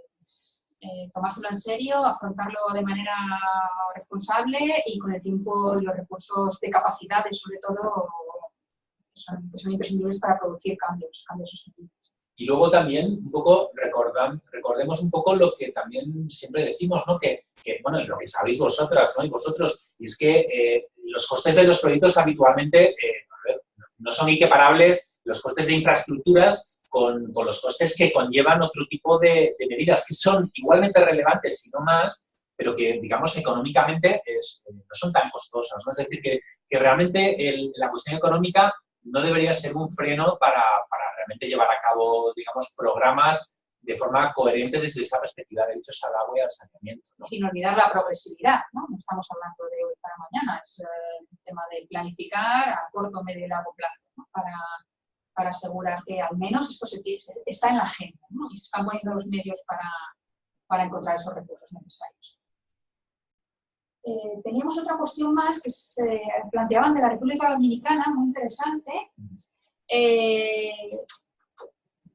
Speaker 1: eh, tomárselo en serio, afrontarlo de manera responsable y con el tiempo y los recursos de capacidades, sobre todo, que son, que imprescindibles para producir cambios, cambios sostenibles.
Speaker 4: Y luego también, un poco, recordam, recordemos un poco lo que también siempre decimos, ¿no? Que, que, bueno, y lo que sabéis vosotras, ¿no? Y vosotros, y es que eh, los costes de los proyectos habitualmente eh, no son equiparables los costes de infraestructuras con, con, los costes que conllevan otro tipo de, de, medidas que son igualmente relevantes, si no más, pero que, digamos, económicamente es, no son tan costosas, ¿no? Es decir, que, que realmente el, la cuestión económica no debería ser un freno para, para realmente llevar a cabo, digamos, programas de forma coherente desde esa perspectiva de derechos al agua y al saneamiento. ¿no?
Speaker 1: Sin olvidar la progresividad, ¿no? No estamos hablando de hoy para mañana, es el eh, tema de planificar a corto, medio y largo plazo, ¿no? para, para, asegurar que al menos esto se, está en la agenda ¿no? y se están poniendo los medios para, para encontrar esos recursos necesarios. Eh, teníamos otra cuestión más que se planteaban de la República Dominicana, muy interesante. Eh,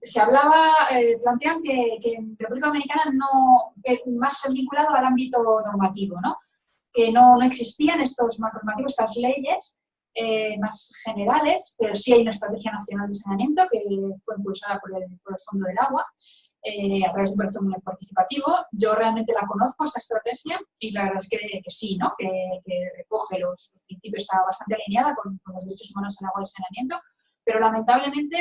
Speaker 1: se hablaba, eh, plantean que, que, en República Dominicana no, más vinculado al ámbito normativo, ¿no? que no, no existían estos normativos, estas leyes más generales, pero sí hay una estrategia nacional de saneamiento que fue impulsada por el, por el Fondo del Agua eh, a través de un proyecto muy participativo. Yo realmente la conozco, esta estrategia, y la verdad es que, sí, ¿no? que, recoge los, principios, está bastante alineada con, los derechos humanos en agua y saneamiento, pero lamentablemente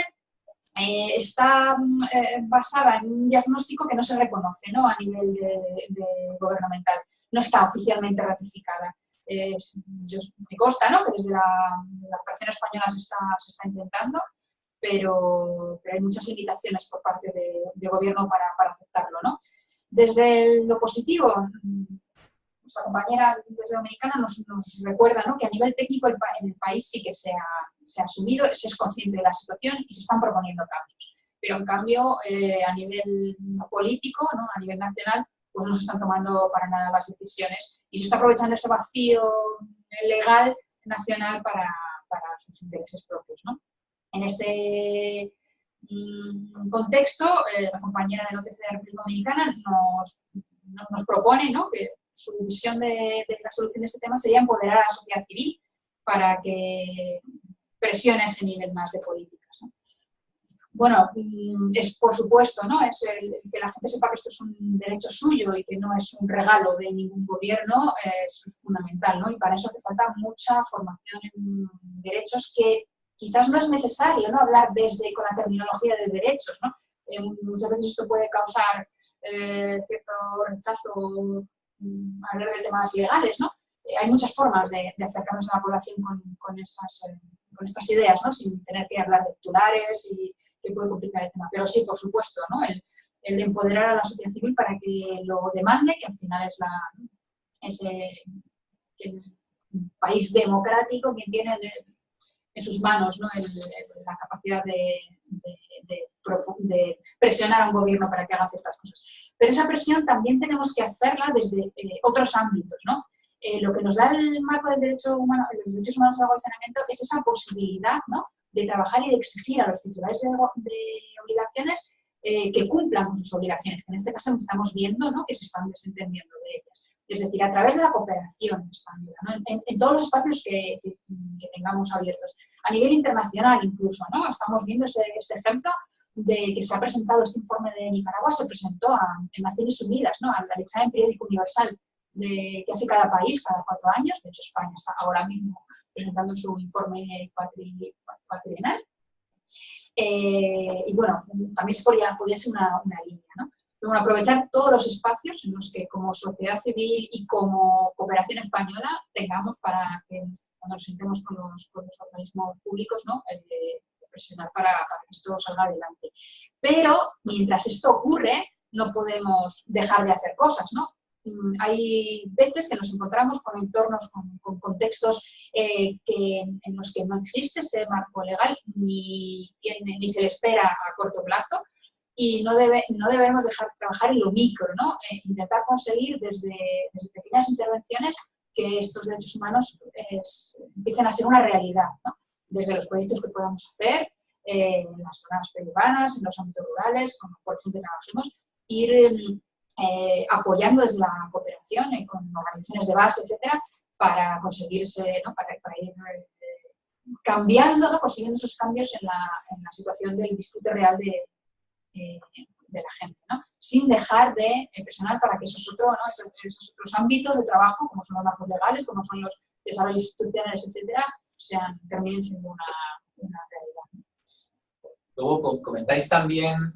Speaker 1: eh, está eh, basada en un diagnóstico que no se reconoce ¿no? a nivel de gubernamental, no está oficialmente ratificada. Yo, me consta ¿no? que desde la, la operación española se está, se está intentando, pero, hay muchas limitaciones por parte del gobierno para, para aceptarlo. ¿no? Desde lo positivo, nuestra compañera desde Dominicana nos, nos recuerda ¿no? que a nivel técnico el, en el país sí que se ha, se ha asumido, se es consciente de la situación y se están proponiendo cambios. pero en cambio eh, a nivel político, ¿no? a nivel nacional, pues no se están tomando para nada las decisiones y se está aprovechando ese vacío legal nacional para, para sus intereses propios. ¿no? En este mm, contexto, eh, la compañera de OTC de la República Dominicana nos, nos propone ¿no? que su visión de, de, la solución de este tema sería empoderar a la sociedad civil para que presione a ese nivel más de políticas. ¿No? Bueno, mm, es por supuesto, ¿no? Es el, que la gente sepa que esto es un derecho suyo y que no es un regalo de ningún gobierno es fundamental, ¿no? Y para eso hace falta mucha formación en derechos que quizás no es necesario, ¿no? Hablar desde con la terminología de derechos, ¿no? Eh, muchas veces esto puede causar eh, cierto rechazo mm, hablar de temas legales, ¿no? Eh, hay muchas formas de, de, acercarnos a la población con, con estas con estas ideas, ¿no? sin tener que hablar de titulares y que puede complicar el tema. Pero sí, por supuesto, ¿no? el, el empoderar a la sociedad civil para que lo demande, que al final es, la, es país democrático quien tiene en sus manos ¿no? la capacidad de, de, de, presionar a un gobierno para que haga ciertas cosas. Pero esa presión también tenemos que hacerla desde eh, otros ámbitos, ¿no? Eh, lo que nos da el marco del derecho humano, los derechos humanos al agua y saneamiento es esa posibilidad ¿no? de trabajar y de exigir a los titulares de, de obligaciones eh, que cumplan con sus obligaciones, que en este caso estamos viendo ¿no? que se están desentendiendo de ellas. Es decir, a través de la cooperación española, ¿no? en, en, todos los espacios que, que, que, tengamos abiertos. A nivel internacional incluso, ¿no? estamos viendo ese, este ejemplo de que se ha presentado este informe de Nicaragua, se presentó a, en Naciones Unidas, ¿no? al examen periódico universal de, que hace cada país cada cuatro años. De hecho, España está ahora mismo presentando su informe cuatrienal. Eh, y bueno, también podría, podría ser una, línea, ¿no? Bueno, aprovechar todos los espacios en los que como sociedad civil y como cooperación española tengamos para que cuando nos sentemos con los, organismos públicos, ¿no? Presionar para, para que esto salga adelante. Pero mientras esto ocurre, no podemos dejar de hacer cosas, ¿no? Hay veces que nos encontramos con entornos, con, con contextos eh, que, en los que no existe este marco legal ni, tiene, ni se le espera a corto plazo y no, debe, no debemos dejar de trabajar en lo micro, ¿no? Eh, intentar conseguir desde, desde, pequeñas intervenciones que estos derechos humanos es, empiecen a ser una realidad, ¿no? desde los proyectos que podamos hacer eh, en las zonas periurbanas, en los ámbitos rurales, con cual que trabajemos, ir eh, apoyando desde la cooperación eh, con organizaciones de base, etcétera, para conseguirse, ¿no? para, para, ir eh, cambiando, ¿no? consiguiendo esos cambios en la, en la, situación del disfrute real de, eh, de la gente, ¿no? sin dejar de presionar para que esos, otro, esos, esos, otros ámbitos de trabajo, como son los marcos legales, como son los desarrollos institucionales, etcétera, sean, terminen siendo una, una realidad.
Speaker 4: Luego comentáis también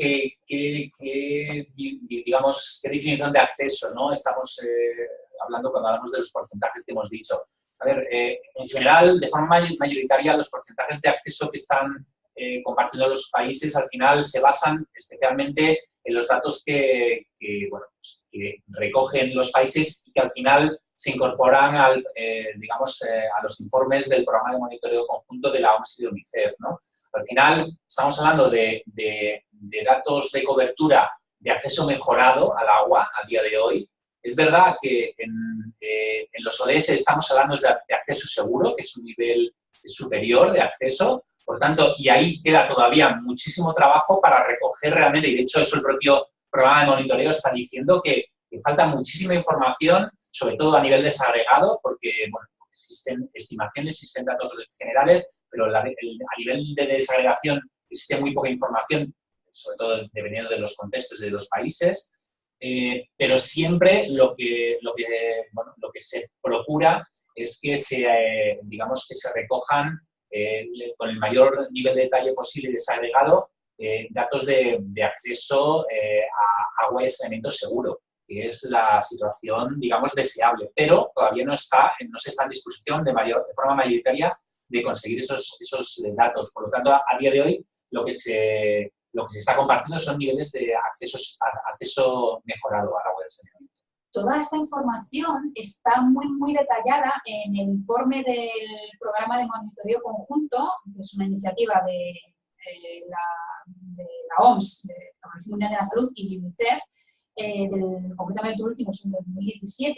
Speaker 4: eh, qué, digamos, qué definición de acceso ¿no? estamos eh, hablando cuando hablamos de los porcentajes que hemos dicho. A ver, eh, en general, de forma mayoritaria, los porcentajes de acceso que están eh, compartiendo los países al final se basan especialmente en los datos que, pues, que recogen los países y que al final se incorporan al, eh, digamos, eh, a los informes del programa de monitoreo conjunto de la OMS y de UNICEF. ¿no? Al final estamos hablando de, de, de, datos de cobertura de acceso mejorado al agua a día de hoy. Es verdad que en, eh, en los ODS estamos hablando de, de, acceso seguro, que es un nivel superior de acceso, por tanto, y ahí queda todavía muchísimo trabajo para recoger realmente, y de hecho eso el propio programa de monitoreo está diciendo que, que falta muchísima información sobre todo a nivel desagregado, porque bueno, existen estimaciones, existen datos generales, pero a nivel de desagregación existe muy poca información, sobre todo dependiendo de los contextos de los países, eh, pero siempre lo que, lo, que, bueno, lo que se procura es que se, eh, digamos, que se recojan eh, con el mayor nivel de detalle posible desagregado datos de, de acceso a agua y saneamiento seguro que es la situación, digamos, deseable, pero todavía no está, no se está en disposición de, de forma mayoritaria de conseguir esos, esos datos. Por lo tanto, a, a, día de hoy, lo que, se, lo que se está compartiendo son niveles de acceso, acceso mejorado al agua del saneamiento.
Speaker 1: Toda esta información está muy, muy detallada en el informe del programa de monitoreo conjunto, que es una iniciativa de, eh, la, de la OMS, de la Organización Mundial de la Salud y UNICEF, eh, del, concretamente el último es en 2017,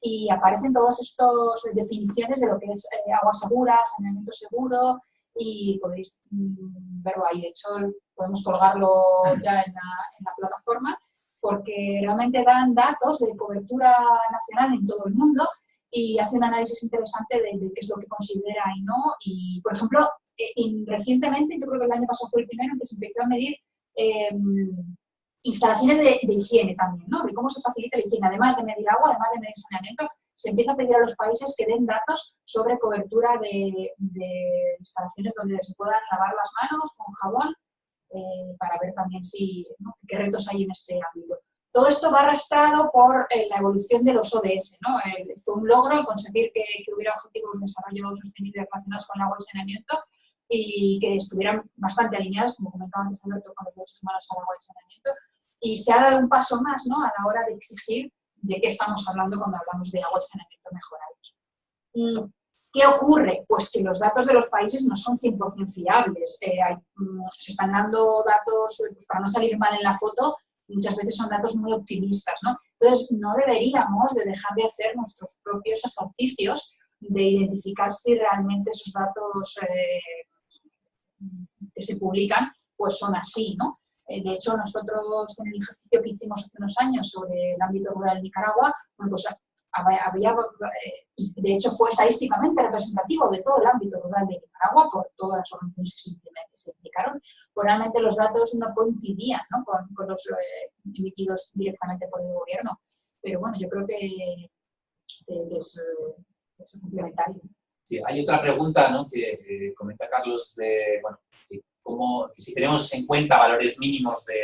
Speaker 1: y aparecen todas estas definiciones de lo que es eh, agua segura, saneamiento seguro, y podéis mm, verlo ahí. De hecho, podemos colgarlo ya en la, en la plataforma, porque realmente dan datos de cobertura nacional en todo el mundo y hace un análisis interesante de, qué es lo que considera y no. Y, por ejemplo, eh, recientemente, yo creo que el año pasado fue el primero en que se empezó a medir em, instalaciones de, higiene también, ¿no? De cómo se facilita la higiene, además de medir agua, además de medir saneamiento, se empieza a pedir a los países que den datos sobre cobertura de, instalaciones donde se puedan lavar las manos con jabón eh, para ver también si, qué retos hay en este ámbito. Todo esto va arrastrado por eh, la evolución de los ODS. ¿no? fue un logro conseguir que, hubiera objetivos de desarrollo sostenible relacionados con el agua y saneamiento y que estuvieran bastante alineados, como comentaba antes Alberto, con los derechos humanos al agua y saneamiento. Y se ha dado un paso más ¿no? a la hora de exigir de qué estamos hablando cuando hablamos de agua y saneamiento mejorados. ¿Qué ocurre? Pues que los datos de los países no son 100% fiables. Eh, mm, se están dando datos, pues, para no salir mal en la foto, muchas veces son datos muy optimistas, ¿no? Entonces, no deberíamos de dejar de hacer nuestros propios ejercicios de identificar si realmente esos datos eh, que se publican pues son así, ¿no? Eh, de hecho, nosotros en el ejercicio que hicimos hace unos años sobre el ámbito rural de Nicaragua, bueno, pues había, eh, de hecho fue estadísticamente representativo de todo el ámbito rural de Nicaragua por todas las organizaciones que se, implicaron, pues realmente los datos no coincidían ¿no? Con, los eh, emitidos directamente por el gobierno. Pero bueno, yo creo que, es, complementario.
Speaker 4: Hay otra pregunta ¿no? que comenta Carlos de, que, si tenemos en cuenta valores mínimos de,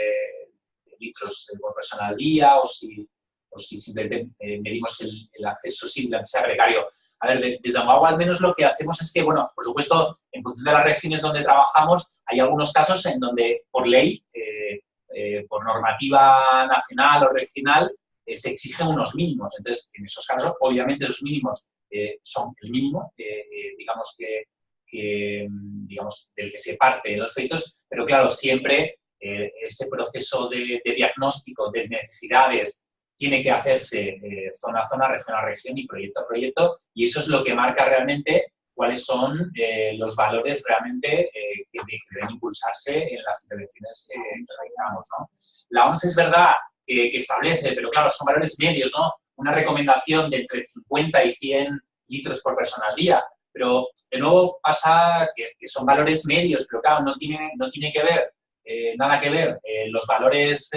Speaker 4: litros por persona al día o si o si simplemente eh, medimos el, acceso simple, a sea gregario. A ver, desde Amagua al menos lo que hacemos es que, bueno, por supuesto, en función de las regiones donde trabajamos, hay algunos casos en donde por ley, eh, eh, por normativa nacional o regional, se exigen unos mínimos. Entonces, en esos casos, obviamente, esos mínimos son el mínimo, digamos que, digamos, del que se parte en los proyectos, pero claro, siempre ese proceso de, de diagnóstico de necesidades tiene que hacerse eh, zona a zona, región a región y proyecto a proyecto, y eso es lo que marca realmente cuáles son eh, los valores realmente eh, que, deben impulsarse en las intervenciones que realizamos. ¿no? La OMS es verdad que establece, pero claro, son valores medios, ¿no? Una recomendación de entre 50 y 100 litros por persona al día, pero de nuevo pasa que, son valores medios, pero claro, no tiene, no tiene que ver, nada que ver los valores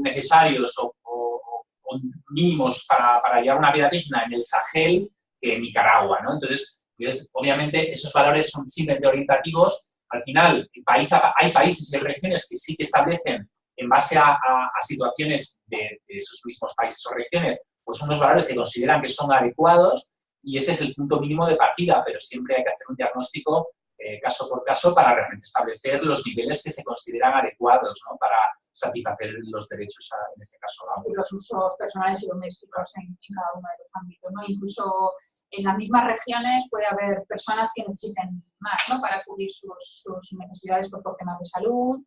Speaker 4: necesarios o mínimos para, para llevar una vida digna en el Sahel que en Nicaragua, ¿no? Entonces, pues, obviamente, esos valores son simplemente orientativos. Al final, país, hay países y regiones que sí que establecen, en base a, situaciones de, esos mismos países o regiones, pues unos valores que consideran que son adecuados y ese es el punto mínimo de partida, pero siempre hay que hacer un diagnóstico eh, caso por caso para realmente establecer los niveles que se consideran adecuados ¿no? para satisfacer los derechos, en este caso.
Speaker 1: Los usos personales y domésticos en, cada uno de los ámbitos. ¿no? Incluso en las mismas regiones puede haber personas que necesiten más ¿no? para cubrir sus, sus necesidades por temas de salud,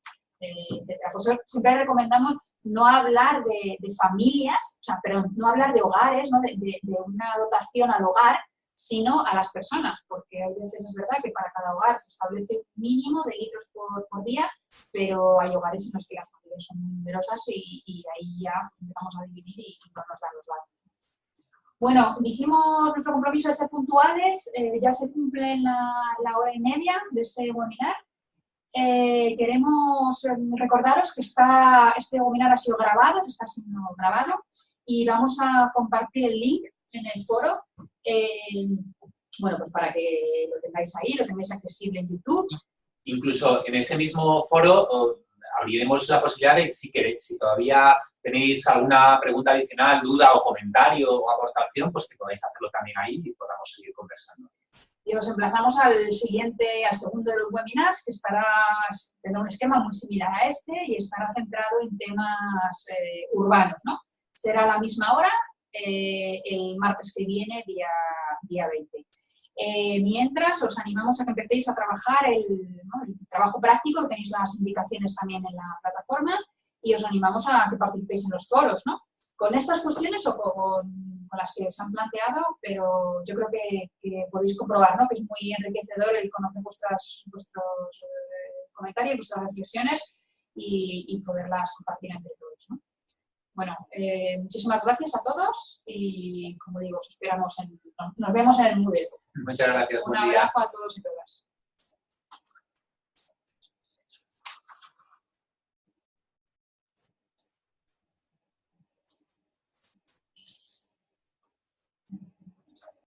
Speaker 1: etc. Pues siempre recomendamos no hablar de, familias, o sea, perdón, no hablar de hogares, de, una dotación al hogar, sino a las personas, porque hay veces es verdad que para cada hogar se establece un mínimo de litros por, día, pero hay hogares en los que las familias son muy numerosas y, ahí ya empezamos a dividir y, no nos dan los datos. Bueno, dijimos nuestro compromiso de ser puntuales, eh, ya se cumple la, hora y media de este webinar. Eh, queremos em, recordaros que está, este webinar ha sido grabado, está siendo grabado, y vamos a compartir el link en el foro eh, bueno, pues para que lo tengáis ahí, lo tengáis accesible en YouTube.
Speaker 4: Incluso en ese mismo foro abriremos la posibilidad de, si queréis, si todavía tenéis alguna pregunta adicional, duda o comentario o aportación, pues que podáis hacerlo también ahí y podamos seguir conversando.
Speaker 1: Y os emplazamos al siguiente, al segundo de los webinars, que estará, tendrá un esquema muy similar a este y estará centrado en temas eh, urbanos, ¿no? Será a la misma hora, eh, el martes que viene, día, día 20. Eh, mientras, os animamos a que empecéis a trabajar el, ¿no? el trabajo práctico, tenéis las indicaciones también en la plataforma, y os animamos a que participéis en los foros, ¿no? Con estas cuestiones o con, con las que se han planteado, pero yo creo que, que podéis comprobar, ¿no? Que es muy enriquecedor el conocer vuestras, vuestros eh, comentarios, vuestras reflexiones y, y poderlas compartir entre todos, ¿no? Bueno, eh, muchísimas gracias a todos y, como digo, os esperamos en, nos, nos vemos en el Moodle.
Speaker 4: Muchas gracias,
Speaker 1: Un abrazo a todos y todas.